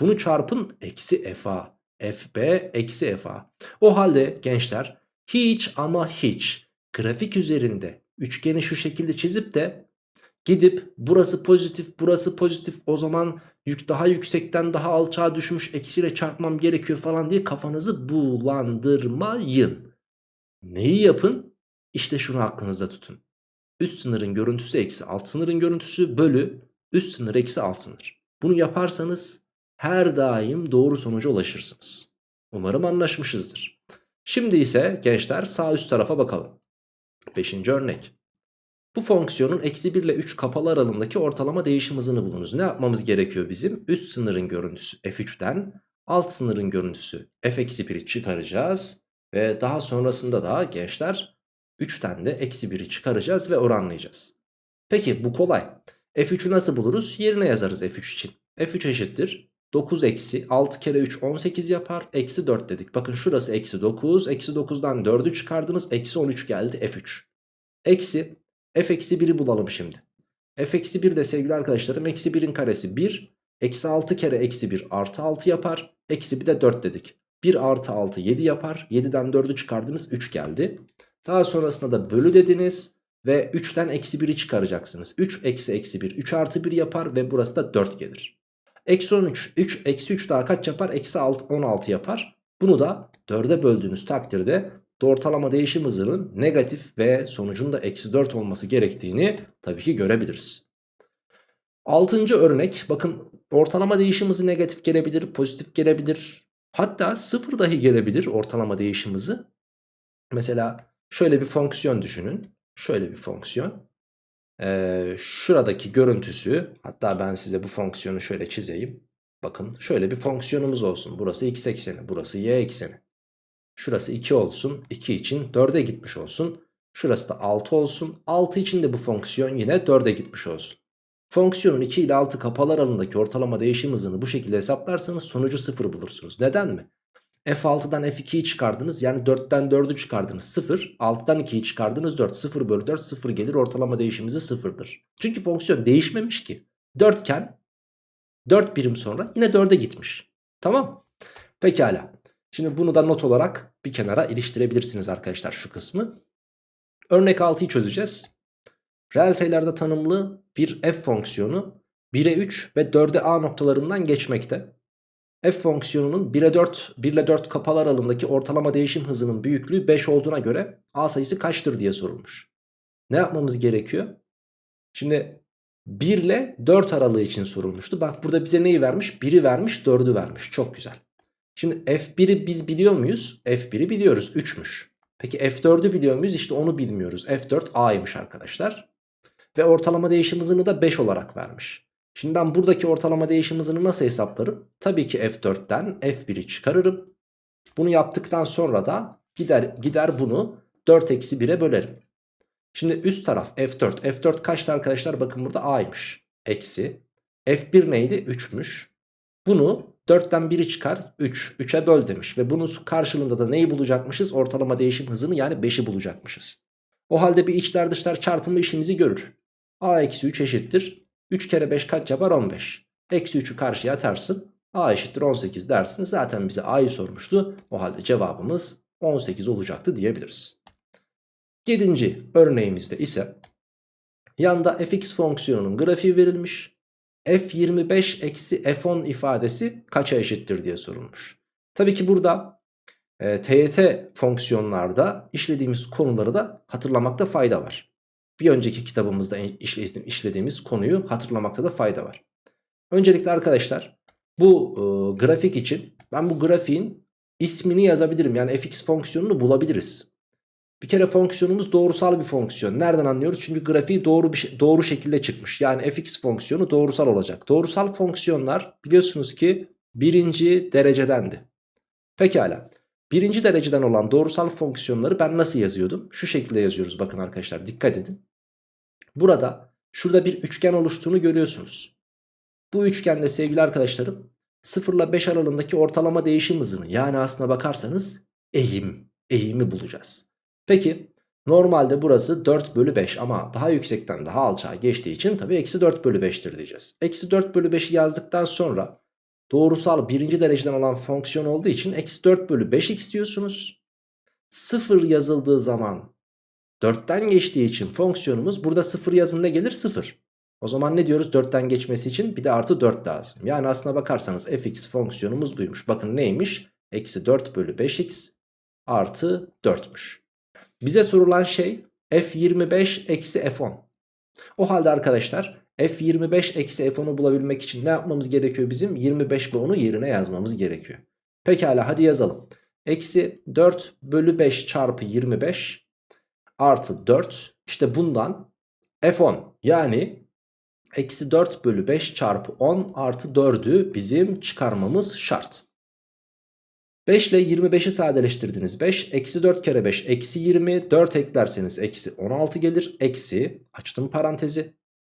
bunu çarpın eksi fa fb eksi fa. O halde gençler hiç ama hiç grafik üzerinde üçgeni şu şekilde çizip de gidip burası pozitif burası pozitif o zaman yük daha yüksekten daha alçağa düşmüş eksiyle çarpmam gerekiyor falan diye kafanızı bulandırmayın. Neyi yapın? İşte şunu aklınızda tutun. Üst sınırın görüntüsü eksi alt sınırın görüntüsü bölü üst sınır eksi alt sınır. Bunu yaparsanız her daim doğru sonuca ulaşırsınız. Umarım anlaşmışızdır. Şimdi ise gençler sağ üst tarafa bakalım. Beşinci örnek. Bu fonksiyonun eksi 1 ile 3 kapalı aralığındaki ortalama değişim hızını bulunuz. Ne yapmamız gerekiyor bizim? Üst sınırın görüntüsü f3'ten alt sınırın görüntüsü f-1'i çıkaracağız. Ve daha sonrasında da gençler 3'ten de eksi 1'i çıkaracağız ve oranlayacağız. Peki bu kolay. f3'ü nasıl buluruz? Yerine yazarız f3 için. f3 eşittir 9 eksi 6 kere 3 18 yapar. Eksi 4 dedik. Bakın şurası eksi 9. Eksi 9'dan 4'ü çıkardınız. Eksi 13 geldi f3. Eksi f eksi 1'i bulalım şimdi. f eksi 1 de sevgili arkadaşlarım eksi 1'in karesi 1. Eksi 6 kere eksi 1 artı 6 yapar. Eksi bir de 4 dedik. 1 artı 6 7 yapar. 7'den 4'ü çıkardınız 3 geldi. Daha sonrasında da bölü dediniz. Ve 3'ten eksi 1'i çıkaracaksınız. 3 eksi eksi 1 3 artı 1 yapar ve burası da 4 gelir. Eksi 13 3 eksi 3 daha kaç yapar? Eksi 6, 16 yapar. Bunu da 4'e böldüğünüz takdirde ortalama değişim hızının negatif ve sonucun da eksi 4 olması gerektiğini tabii ki görebiliriz. Altıncı örnek bakın ortalama değişim hızı negatif gelebilir, pozitif gelebilir. Hatta sıfır dahi gelebilir ortalama değişim hızı. Mesela şöyle bir fonksiyon düşünün. Şöyle bir fonksiyon. Ee, şuradaki görüntüsü hatta ben size bu fonksiyonu şöyle çizeyim. Bakın şöyle bir fonksiyonumuz olsun. Burası x ekseni, burası y ekseni. Şurası 2 olsun. 2 için 4'e gitmiş olsun. Şurası da 6 olsun. 6 için de bu fonksiyon yine 4'e gitmiş olsun. Fonksiyonun 2 ile 6 kapalı aralığındaki ortalama değişim hızını bu şekilde hesaplarsanız sonucu 0 bulursunuz. Neden mi? F6'dan F2'yi çıkardınız yani 4'ten 4'ü çıkardınız 0 6'dan 2'yi çıkardınız 4 0 bölü 4 0 gelir ortalama değişimimizi 0'dır. Çünkü fonksiyon değişmemiş ki 4 iken 4 birim sonra yine 4'e gitmiş. Tamam Pekala. Şimdi bunu da not olarak bir kenara iliştirebilirsiniz arkadaşlar şu kısmı. Örnek 6'yı çözeceğiz. Reel sayılarda tanımlı bir f fonksiyonu 1'e 3 ve 4'e a noktalarından geçmekte. F fonksiyonunun 1'e 4, 1 ile 4 kapalı aralığındaki ortalama değişim hızının büyüklüğü 5 olduğuna göre a sayısı kaçtır diye sorulmuş. Ne yapmamız gerekiyor? Şimdi 1 ile 4 aralığı için sorulmuştu. Bak burada bize neyi vermiş? 1'i vermiş 4'ü vermiş. Çok güzel. Şimdi F1'i biz biliyor muyuz? F1'i biliyoruz 3'müş. Peki F4'ü biliyor muyuz? İşte onu bilmiyoruz. F4 A'ymış arkadaşlar. Ve ortalama değişim hızını da 5 olarak vermiş. Şimdi ben buradaki ortalama değişim hızını nasıl hesaplarım? Tabii ki F4'ten F1'i çıkarırım. Bunu yaptıktan sonra da gider, gider bunu 4 eksi 1'e bölerim. Şimdi üst taraf F4. F4 kaçtı arkadaşlar? Bakın burada A'ymış. Eksi. F1 neydi? 3'müş. Bunu 4'ten 1'i çıkar 3. 3'e böl demiş. Ve bunun karşılığında da neyi bulacakmışız? Ortalama değişim hızını yani 5'i bulacakmışız. O halde bir içler dışlar çarpımı işimizi görür. A eksi 3 eşittir. 3 kere 5 kaç yapar? 15. Eksi 3'ü karşıya atarsın. A eşittir 18 dersin. Zaten bize A'yı sormuştu. O halde cevabımız 18 olacaktı diyebiliriz. 7. örneğimizde ise yanda fx fonksiyonunun grafiği verilmiş f25 eksi f10 ifadesi kaça eşittir diye sorulmuş. Tabii ki burada e, TYT fonksiyonlarda işlediğimiz konuları da hatırlamakta fayda var. Bir önceki kitabımızda işlediğimiz konuyu hatırlamakta da fayda var. Öncelikle arkadaşlar bu e, grafik için ben bu grafiğin ismini yazabilirim. Yani fx fonksiyonunu bulabiliriz. Bir kere fonksiyonumuz doğrusal bir fonksiyon. Nereden anlıyoruz? Çünkü grafiği doğru bir şey, doğru şekilde çıkmış. Yani fx fonksiyonu doğrusal olacak. Doğrusal fonksiyonlar biliyorsunuz ki birinci derecedendi. Pekala. Birinci dereceden olan doğrusal fonksiyonları ben nasıl yazıyordum? Şu şekilde yazıyoruz bakın arkadaşlar dikkat edin. Burada şurada bir üçgen oluştuğunu görüyorsunuz. Bu üçgende sevgili arkadaşlarım 0 ile 5 aralığındaki ortalama değişim hızını yani aslına bakarsanız eğim, eğimi bulacağız. Peki normalde burası 4 bölü 5 ama daha yüksekten daha alçağa geçtiği için tabii eksi 4 bölü 5'tir diyeceğiz. Eksi 4 bölü 5'i yazdıktan sonra doğrusal birinci dereceden olan fonksiyon olduğu için eksi 4 bölü 5x diyorsunuz. 0 yazıldığı zaman 4'ten geçtiği için fonksiyonumuz burada 0 yazın ne gelir? 0. O zaman ne diyoruz 4'ten geçmesi için bir de artı 4 lazım. Yani aslına bakarsanız fx fonksiyonumuz duymuş. Bakın neymiş? Eksi 4 bölü 5x artı 4'müş. Bize sorulan şey f25 eksi f10. O halde arkadaşlar f25 eksi f10'u bulabilmek için ne yapmamız gerekiyor bizim? 25 ve 10'u yerine yazmamız gerekiyor. Pekala hadi yazalım. Eksi 4 bölü 5 çarpı 25 artı 4 işte bundan f10 yani eksi 4 bölü 5 çarpı 10 artı 4'ü bizim çıkarmamız şart. 5 ile 25'i sadeleştirdiniz. 5 eksi 4 kere 5 eksi 20 4 eklerseniz eksi 16 gelir. Eksi açtım parantezi.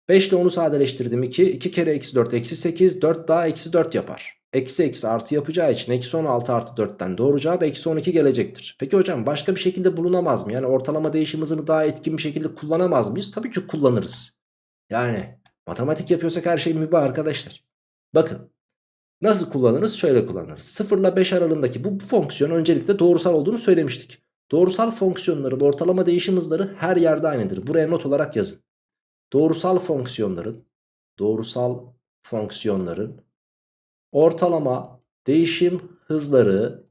5 ile 10'u sadeleştirdim 2. 2 kere eksi 4 eksi 8 4 daha eksi 4 yapar. Eksi eksi artı yapacağı için eksi 16 artı 4'ten doğru cevap eksi 12 gelecektir. Peki hocam başka bir şekilde bulunamaz mı? Yani ortalama değişim hızını daha etkin bir şekilde kullanamaz mıyız? Tabii ki kullanırız. Yani matematik yapıyorsak her şey mübah arkadaşlar. Bakın Nasıl kullanırız? Şöyle kullanırız. 0 ile 5 aralığındaki bu fonksiyon öncelikle doğrusal olduğunu söylemiştik. Doğrusal fonksiyonların ortalama değişim hızları her yerde aynıdır. Buraya not olarak yazın. Doğrusal fonksiyonların doğrusal fonksiyonların ortalama değişim hızları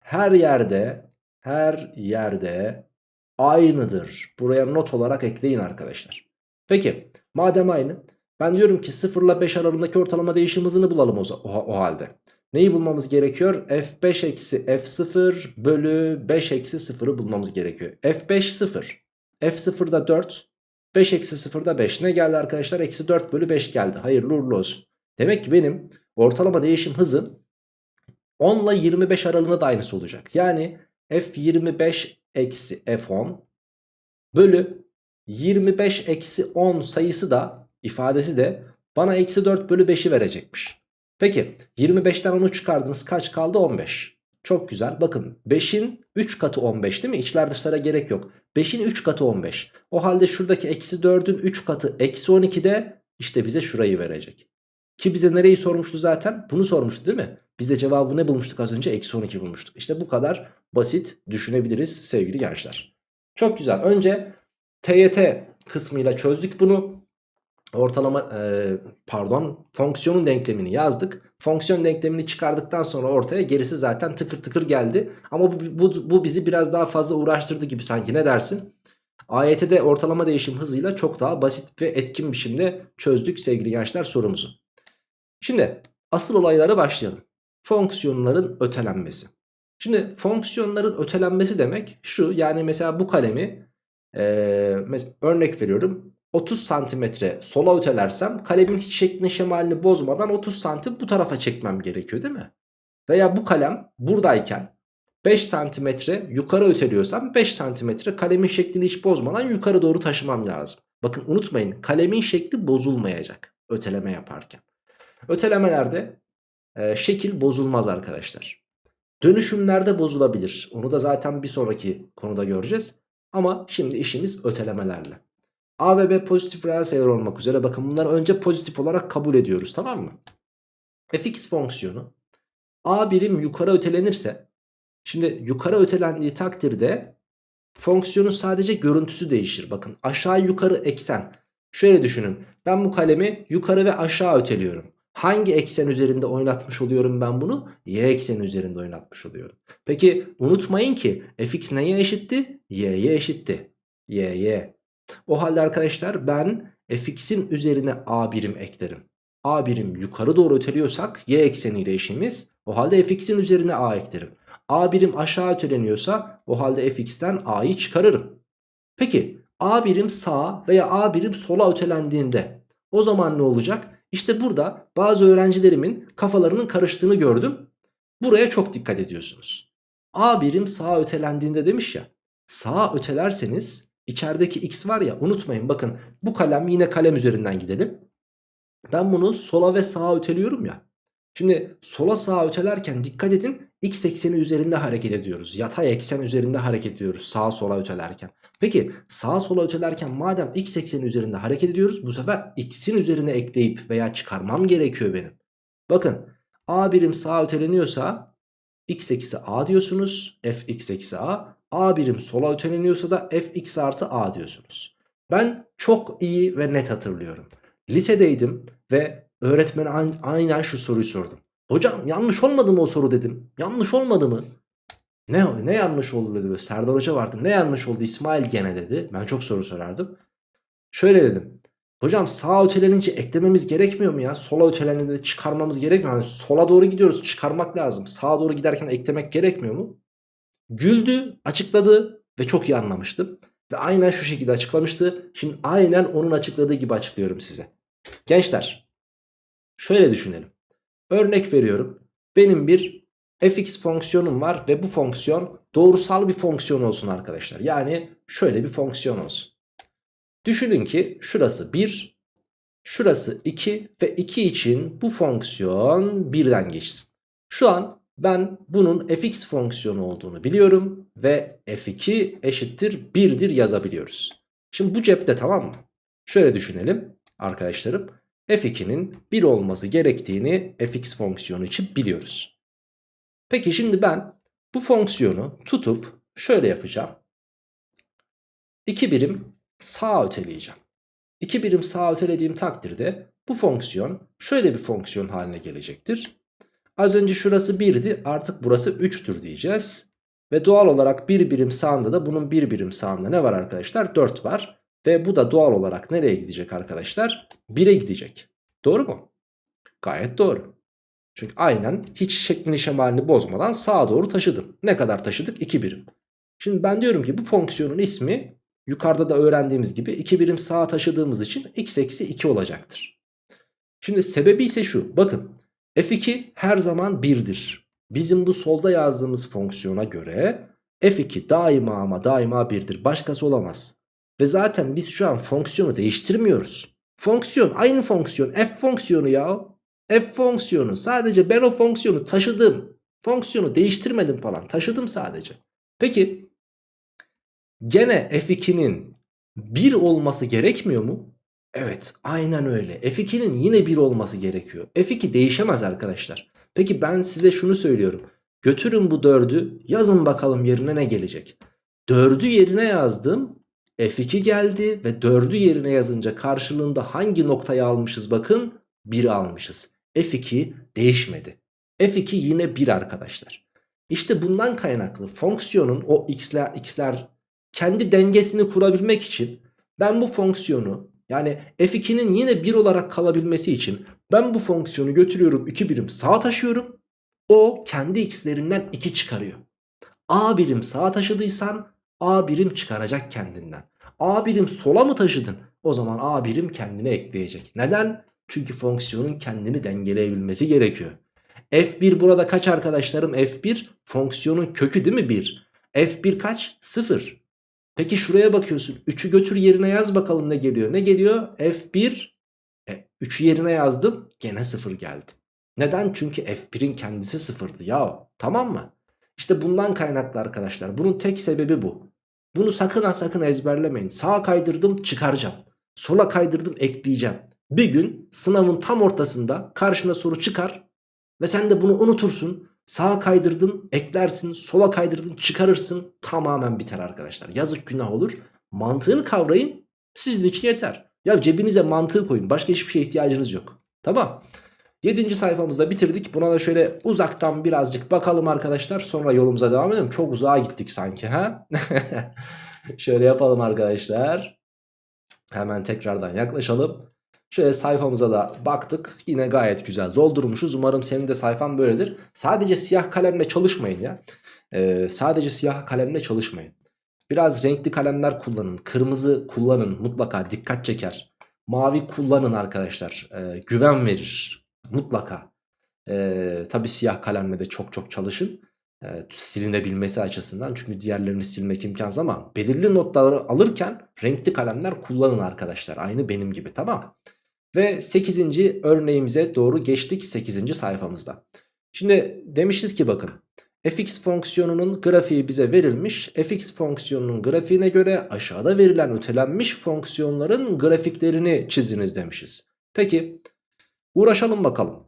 her yerde her yerde aynıdır. Buraya not olarak ekleyin arkadaşlar. Peki madem aynı ben diyorum ki 0 ile 5 aralığındaki ortalama değişim hızını bulalım o, o, o halde. Neyi bulmamız gerekiyor? F5 eksi F0 bölü 5 eksi 0'ı bulmamız gerekiyor. F5 0. F0 da 4. 5 eksi 0 da 5. Ne geldi arkadaşlar? Eksi 4 bölü 5 geldi. Hayırlı uğurlu olsun. Demek ki benim ortalama değişim hızı 10 ile 25 aralığında da aynısı olacak. Yani F25 eksi F10 bölü 25 eksi 10 sayısı da ifadesi de bana eksi 4 bölü 5'i verecekmiş. Peki 25'ten 10'u çıkardınız kaç kaldı 15. Çok güzel bakın 5'in 3 katı 15 değil mi? İçler dışlara gerek yok. 5'in 3 katı 15. O halde şuradaki eksi 4'ün 3 katı eksi 12 de işte bize şurayı verecek. Ki bize nereyi sormuştu zaten? Bunu sormuştu değil mi? Biz de cevabı ne bulmuştuk az önce? Eksi 12 bulmuştuk. İşte bu kadar basit düşünebiliriz sevgili gençler. Çok güzel. Önce TYT kısmıyla çözdük bunu. Ortalama e, pardon fonksiyonun denklemini yazdık. Fonksiyon denklemini çıkardıktan sonra ortaya gerisi zaten tıkır tıkır geldi. Ama bu, bu, bu bizi biraz daha fazla uğraştırdı gibi sanki ne dersin? AYT'de ortalama değişim hızıyla çok daha basit ve etkin biçimde çözdük sevgili gençler sorumuzu. Şimdi asıl olaylara başlayalım. Fonksiyonların ötelenmesi. Şimdi fonksiyonların ötelenmesi demek şu yani mesela bu kalemi ee, örnek veriyorum 30 santimetre sola ötelersem kalemin hiç şeklini şemalini bozmadan 30 santim bu tarafa çekmem gerekiyor değil mi? Veya bu kalem buradayken 5 santimetre yukarı öteliyorsam 5 santimetre kalemin şeklini hiç bozmadan yukarı doğru taşımam lazım. Bakın unutmayın kalemin şekli bozulmayacak öteleme yaparken. Ötelemelerde e, şekil bozulmaz arkadaşlar. Dönüşümlerde bozulabilir. Onu da zaten bir sonraki konuda göreceğiz. Ama şimdi işimiz ötelemelerle. A ve B pozitif reel sayılar olmak üzere bakın bunları önce pozitif olarak kabul ediyoruz tamam mı? fx fonksiyonu A birim yukarı ötelenirse şimdi yukarı ötelendiği takdirde fonksiyonun sadece görüntüsü değişir. Bakın aşağı yukarı eksen. Şöyle düşünün ben bu kalemi yukarı ve aşağı öteliyorum. Hangi eksen üzerinde oynatmış oluyorum ben bunu? Y ekseni üzerinde oynatmış oluyorum. Peki unutmayın ki fx neye eşitti? y'ye eşitti. y'ye. O halde arkadaşlar ben fx'in üzerine a birim eklerim. a birim yukarı doğru öteliyorsak y ekseniyle eşimiz. O halde fx'in üzerine a eklerim. a birim aşağı öteleniyorsa o halde fx'ten a'yı çıkarırım. Peki a birim sağa veya a birim sola ötelendiğinde o zaman ne olacak? İşte burada bazı öğrencilerimin kafalarının karıştığını gördüm. Buraya çok dikkat ediyorsunuz. A birim sağa ötelendiğinde demiş ya. Sağa ötelerseniz içerideki x var ya unutmayın bakın bu kalem yine kalem üzerinden gidelim. Ben bunu sola ve sağa öteliyorum ya. Şimdi sola sağa ötelerken dikkat edin x ekseni üzerinde hareket ediyoruz. Yatay eksen üzerinde hareket ediyoruz sağa sola ötelerken. Peki sağa sola ötelerken madem x ekseni üzerinde hareket ediyoruz bu sefer x'in üzerine ekleyip veya çıkarmam gerekiyor benim. Bakın a birim sağa öteleniyorsa x eksi a diyorsunuz f x eksi a. a birim sola öteleniyorsa da f x artı a diyorsunuz. Ben çok iyi ve net hatırlıyorum. Lisedeydim ve öğretmene aynen şu soruyu sordum. Hocam yanlış olmadı mı o soru dedim. Yanlış olmadı mı? Ne, ne yanlış oldu dedi. Serdar Hoca vardı. Ne yanlış oldu İsmail gene dedi. Ben çok soru sorardım. Şöyle dedim. Hocam sağa ötelenince eklememiz gerekmiyor mu ya? Sola öteleninde çıkarmamız gerekmiyor mu? Yani sola doğru gidiyoruz çıkarmak lazım. Sağa doğru giderken eklemek gerekmiyor mu? Güldü, açıkladı ve çok iyi anlamıştım. Ve aynen şu şekilde açıklamıştı. Şimdi aynen onun açıkladığı gibi açıklıyorum size. Gençler şöyle düşünelim. Örnek veriyorum. Benim bir fx fonksiyonum var ve bu fonksiyon doğrusal bir fonksiyon olsun arkadaşlar. Yani şöyle bir fonksiyon olsun. Düşünün ki şurası 1, şurası 2 ve 2 için bu fonksiyon 1'den geçsin. Şu an ben bunun fx fonksiyonu olduğunu biliyorum ve f2 eşittir 1'dir yazabiliyoruz. Şimdi bu cepte tamam mı? Şöyle düşünelim arkadaşlarım f2'nin 1 olması gerektiğini fx fonksiyonu için biliyoruz. Peki şimdi ben bu fonksiyonu tutup şöyle yapacağım. 2 birim sağa öteleyeceğim. 2 birim sağa ötelediğim takdirde bu fonksiyon şöyle bir fonksiyon haline gelecektir. Az önce şurası 1'di artık burası 3'tür diyeceğiz. Ve doğal olarak bir birim sağında da bunun bir birim sağında ne var arkadaşlar? 4 var. Ve bu da doğal olarak nereye gidecek arkadaşlar? 1'e gidecek. Doğru mu? Gayet doğru. Çünkü aynen hiç şeklini şemalini bozmadan sağa doğru taşıdım. Ne kadar taşıdık? 2 birim. Şimdi ben diyorum ki bu fonksiyonun ismi yukarıda da öğrendiğimiz gibi 2 birim sağa taşıdığımız için x eksi 2 olacaktır. Şimdi sebebi ise şu. Bakın f2 her zaman 1'dir. Bizim bu solda yazdığımız fonksiyona göre f2 daima ama daima 1'dir. Başkası olamaz. Ve zaten biz şu an fonksiyonu değiştirmiyoruz. Fonksiyon aynı fonksiyon f fonksiyonu ya. F fonksiyonu sadece ben o fonksiyonu taşıdım. Fonksiyonu değiştirmedim falan taşıdım sadece. Peki gene f2'nin 1 olması gerekmiyor mu? Evet aynen öyle. F2'nin yine 1 olması gerekiyor. F2 değişemez arkadaşlar. Peki ben size şunu söylüyorum. Götürün bu 4'ü yazın bakalım yerine ne gelecek. 4'ü yerine yazdım. F2 geldi ve 4'ü yerine yazınca karşılığında hangi noktayı almışız bakın 1 almışız. F2 değişmedi. F2 yine 1 arkadaşlar. İşte bundan kaynaklı fonksiyonun o x'ler x'ler kendi dengesini kurabilmek için ben bu fonksiyonu yani f2'nin yine 1 olarak kalabilmesi için ben bu fonksiyonu götürüyorum 2 birim sağa taşıyorum. O kendi x'lerinden 2 çıkarıyor. A birim sağa taşıdıysan A birim çıkaracak kendinden. A birim sola mı taşıdın? O zaman A birim kendine ekleyecek. Neden? Çünkü fonksiyonun kendini dengeleyebilmesi gerekiyor. F1 burada kaç arkadaşlarım? F1 fonksiyonun kökü değil mi 1? F1 kaç? 0. Peki şuraya bakıyorsun. 3'ü götür yerine yaz bakalım ne geliyor. Ne geliyor? F1 e, 3'ü yerine yazdım. Gene 0 geldi. Neden? Çünkü F1'in kendisi 0'dı ya. Tamam mı? İşte bundan kaynaklı arkadaşlar. Bunun tek sebebi bu. Bunu sakın ha sakın ezberlemeyin. Sağa kaydırdım çıkaracağım. Sola kaydırdım ekleyeceğim. Bir gün sınavın tam ortasında karşına soru çıkar ve sen de bunu unutursun. Sağa kaydırdın eklersin sola kaydırdın çıkarırsın tamamen biter arkadaşlar. Yazık günah olur. Mantığını kavrayın sizin için yeter. Ya cebinize mantığı koyun başka hiçbir şeye ihtiyacınız yok. Tamam. 7. sayfamızda bitirdik. Buna da şöyle uzaktan birazcık bakalım arkadaşlar. Sonra yolumuza devam edelim. Çok uzağa gittik sanki ha. şöyle yapalım arkadaşlar. Hemen tekrardan yaklaşalım. Şöyle sayfamıza da baktık. Yine gayet güzel doldurmuşuz. Umarım senin de sayfan böyledir. Sadece siyah kalemle çalışmayın ya. Ee, sadece siyah kalemle çalışmayın. Biraz renkli kalemler kullanın. Kırmızı kullanın. Mutlaka dikkat çeker. Mavi kullanın arkadaşlar. Ee, güven verir. Mutlaka. Ee, Tabi siyah kalemle de çok çok çalışın. Ee, silinebilmesi açısından. Çünkü diğerlerini silmek imkansız ama belirli notları alırken renkli kalemler kullanın arkadaşlar. Aynı benim gibi tamam ve 8. örneğimize doğru geçtik 8. sayfamızda. Şimdi demişiz ki bakın fx fonksiyonunun grafiği bize verilmiş. fx fonksiyonunun grafiğine göre aşağıda verilen ötelenmiş fonksiyonların grafiklerini çiziniz demişiz. Peki uğraşalım bakalım.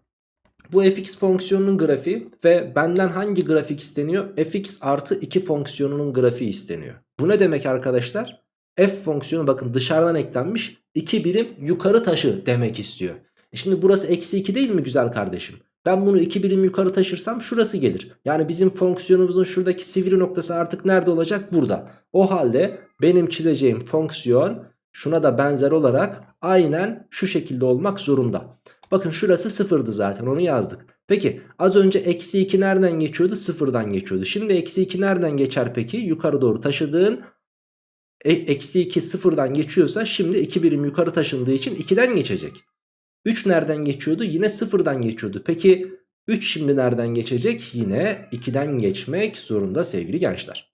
Bu fx fonksiyonunun grafiği ve benden hangi grafik isteniyor? fx artı 2 fonksiyonunun grafiği isteniyor. Bu ne demek arkadaşlar? F fonksiyonu bakın dışarıdan eklenmiş 2 birim yukarı taşı demek istiyor. E şimdi burası eksi 2 değil mi güzel kardeşim? Ben bunu 2 birim yukarı taşırsam şurası gelir. Yani bizim fonksiyonumuzun şuradaki sivri noktası artık nerede olacak? Burada. O halde benim çizeceğim fonksiyon şuna da benzer olarak aynen şu şekilde olmak zorunda. Bakın şurası sıfırdı zaten onu yazdık. Peki az önce eksi 2 nereden geçiyordu? Sıfırdan geçiyordu. Şimdi eksi 2 nereden geçer peki? Yukarı doğru taşıdığın e, eksi 2 sıfırdan geçiyorsa şimdi 2 birim yukarı taşındığı için 2'den geçecek. 3 nereden geçiyordu? Yine sıfırdan geçiyordu. Peki 3 şimdi nereden geçecek? Yine 2'den geçmek zorunda sevgili gençler.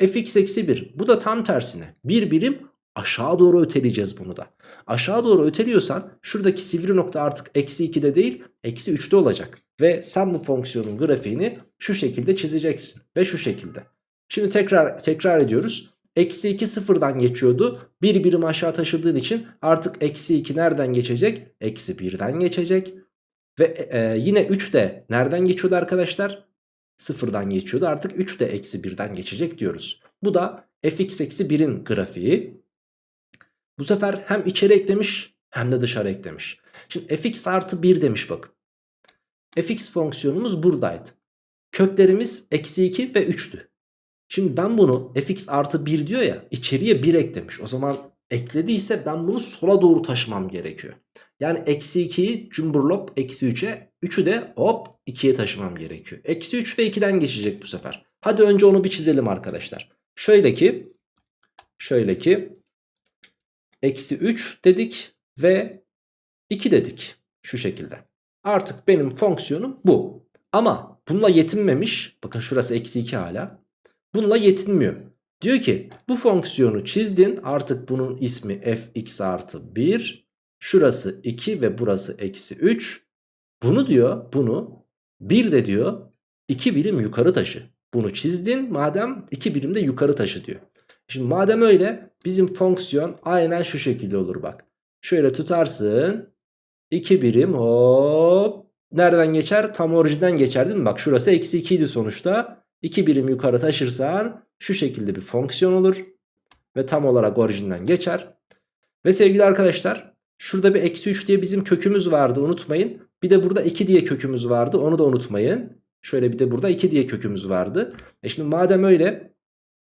fx eksi 1 bu da tam tersine. Bir birim aşağı doğru öteleyeceğiz bunu da. Aşağı doğru öteliyorsan şuradaki sivri nokta artık eksi 2'de değil eksi 3'te olacak. Ve sen bu fonksiyonun grafiğini şu şekilde çizeceksin. Ve şu şekilde. Şimdi tekrar tekrar ediyoruz. Eksi 2 sıfırdan geçiyordu. Bir birim aşağı taşıdığın için artık eksi 2 nereden geçecek? Eksi 1'den geçecek. Ve e, yine 3 de nereden geçiyordu arkadaşlar? Sıfırdan geçiyordu. Artık 3 de eksi 1'den geçecek diyoruz. Bu da fx eksi 1'in grafiği. Bu sefer hem içeri eklemiş hem de dışarı eklemiş. Şimdi fx artı 1 demiş bakın. fx fonksiyonumuz buradaydı. Köklerimiz eksi 2 ve 3'tü. Şimdi ben bunu fx artı 1 diyor ya içeriye 1 eklemiş. O zaman eklediyse ben bunu sola doğru taşımam gerekiyor. Yani eksi 2'yi cumburlop eksi 3'e 3'ü de hop 2'ye taşımam gerekiyor. Eksi 3 ve 2'den geçecek bu sefer. Hadi önce onu bir çizelim arkadaşlar. Şöyle ki şöyle ki eksi 3 dedik ve 2 dedik şu şekilde. Artık benim fonksiyonum bu. Ama bununla yetinmemiş. Bakın şurası eksi 2 hala. Bununla yetinmiyor. Diyor ki bu fonksiyonu çizdin artık bunun ismi fx artı 1. Şurası 2 ve burası eksi 3. Bunu diyor bunu bir de diyor 2 birim yukarı taşı. Bunu çizdin madem 2 birim de yukarı taşı diyor. Şimdi madem öyle bizim fonksiyon aynen şu şekilde olur bak. Şöyle tutarsın 2 birim hop nereden geçer? Tam orijinden geçer değil mi? Bak şurası eksi 2 idi sonuçta. 2 birim yukarı taşırsan şu şekilde bir fonksiyon olur. Ve tam olarak orijinden geçer. Ve sevgili arkadaşlar şurada bir eksi 3 diye bizim kökümüz vardı unutmayın. Bir de burada 2 diye kökümüz vardı onu da unutmayın. Şöyle bir de burada 2 diye kökümüz vardı. E şimdi madem öyle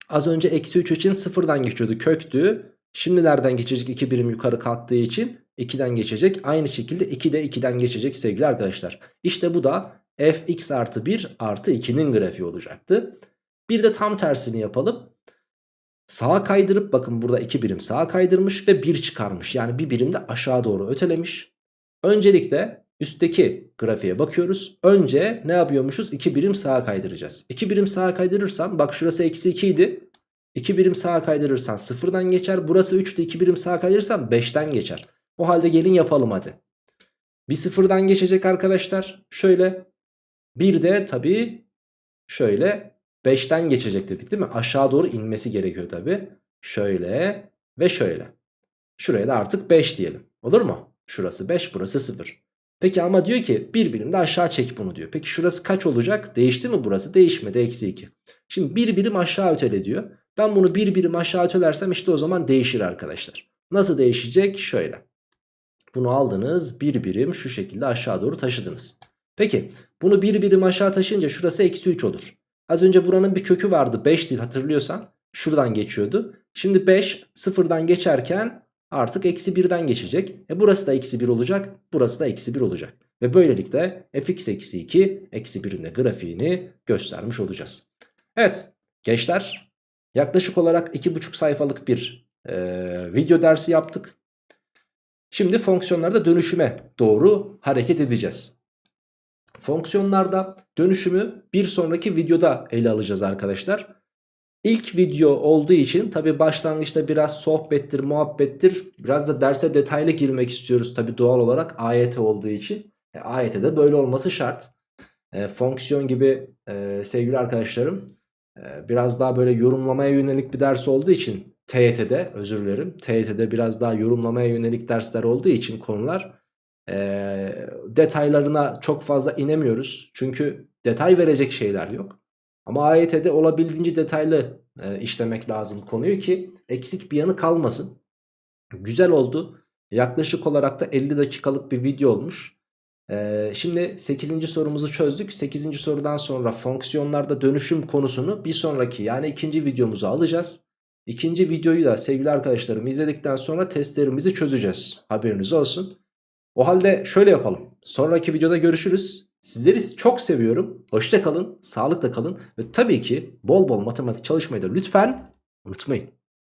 az önce eksi 3 için sıfırdan geçiyordu köktü. Şimdi nereden geçecek 2 birim yukarı kalktığı için 2'den geçecek. Aynı şekilde 2 de 2'den geçecek sevgili arkadaşlar. İşte bu da fx artı 1 artı 2'nin grafiği olacaktı. Bir de tam tersini yapalım. Sağa kaydırıp bakın burada 2 birim sağa kaydırmış ve 1 çıkarmış. Yani bir birim de aşağı doğru ötelemiş. Öncelikle üstteki grafiğe bakıyoruz. Önce ne yapıyormuşuz? 2 birim sağa kaydıracağız. 2 birim sağa kaydırırsan bak şurası eksi 2 idi. 2 birim sağa kaydırırsan sıfırdan geçer. Burası 3'tü 2 birim sağa kaydırırsan 5'ten geçer. O halde gelin yapalım hadi. Bir sıfırdan geçecek arkadaşlar. Şöyle. Bir de tabii şöyle 5'ten geçecek dedik değil mi? Aşağı doğru inmesi gerekiyor tabii. Şöyle ve şöyle. Şuraya da artık 5 diyelim. Olur mu? Şurası 5 burası 0. Peki ama diyor ki bir birim de aşağı çek bunu diyor. Peki şurası kaç olacak? Değişti mi burası? Değişmedi eksi 2. Şimdi bir birim aşağı ötele diyor. Ben bunu bir birim aşağı ötelersem işte o zaman değişir arkadaşlar. Nasıl değişecek? Şöyle. Bunu aldınız bir birim şu şekilde aşağı doğru taşıdınız. Peki bunu bir birim aşağı taşıyınca şurası eksi 3 olur. Az önce buranın bir kökü vardı 5'ti hatırlıyorsan. Şuradan geçiyordu. Şimdi 5 sıfırdan geçerken artık eksi 1'den geçecek. E burası da eksi 1 olacak. Burası da eksi 1 olacak. Ve böylelikle fx eksi 2 eksi 1'in de grafiğini göstermiş olacağız. Evet gençler yaklaşık olarak 2,5 sayfalık bir e, video dersi yaptık. Şimdi fonksiyonlarda dönüşüme doğru hareket edeceğiz. Fonksiyonlarda dönüşümü bir sonraki videoda ele alacağız arkadaşlar. İlk video olduğu için tabi başlangıçta biraz sohbettir, muhabbettir. Biraz da derse detaylı girmek istiyoruz tabi doğal olarak AYT olduğu için. E, AYT'de böyle olması şart. E, fonksiyon gibi e, sevgili arkadaşlarım e, biraz daha böyle yorumlamaya yönelik bir ders olduğu için TYT'de özür dilerim. TYT'de biraz daha yorumlamaya yönelik dersler olduğu için konular e, detaylarına çok fazla inemiyoruz. Çünkü detay verecek şeyler yok. Ama AYT'de olabildiğince detaylı e, işlemek lazım konuyu ki eksik bir yanı kalmasın. Güzel oldu. Yaklaşık olarak da 50 dakikalık bir video olmuş. Ee, şimdi 8. sorumuzu çözdük. 8. sorudan sonra fonksiyonlarda dönüşüm konusunu bir sonraki yani ikinci videomuza alacağız. İkinci videoyu da sevgili arkadaşlarım izledikten sonra testlerimizi çözeceğiz. Haberiniz olsun. O halde şöyle yapalım. Sonraki videoda görüşürüz. Sizleri çok seviyorum. Hoşça kalın, sağlıkla kalın ve tabii ki bol bol matematik çalışmayı da lütfen unutmayın.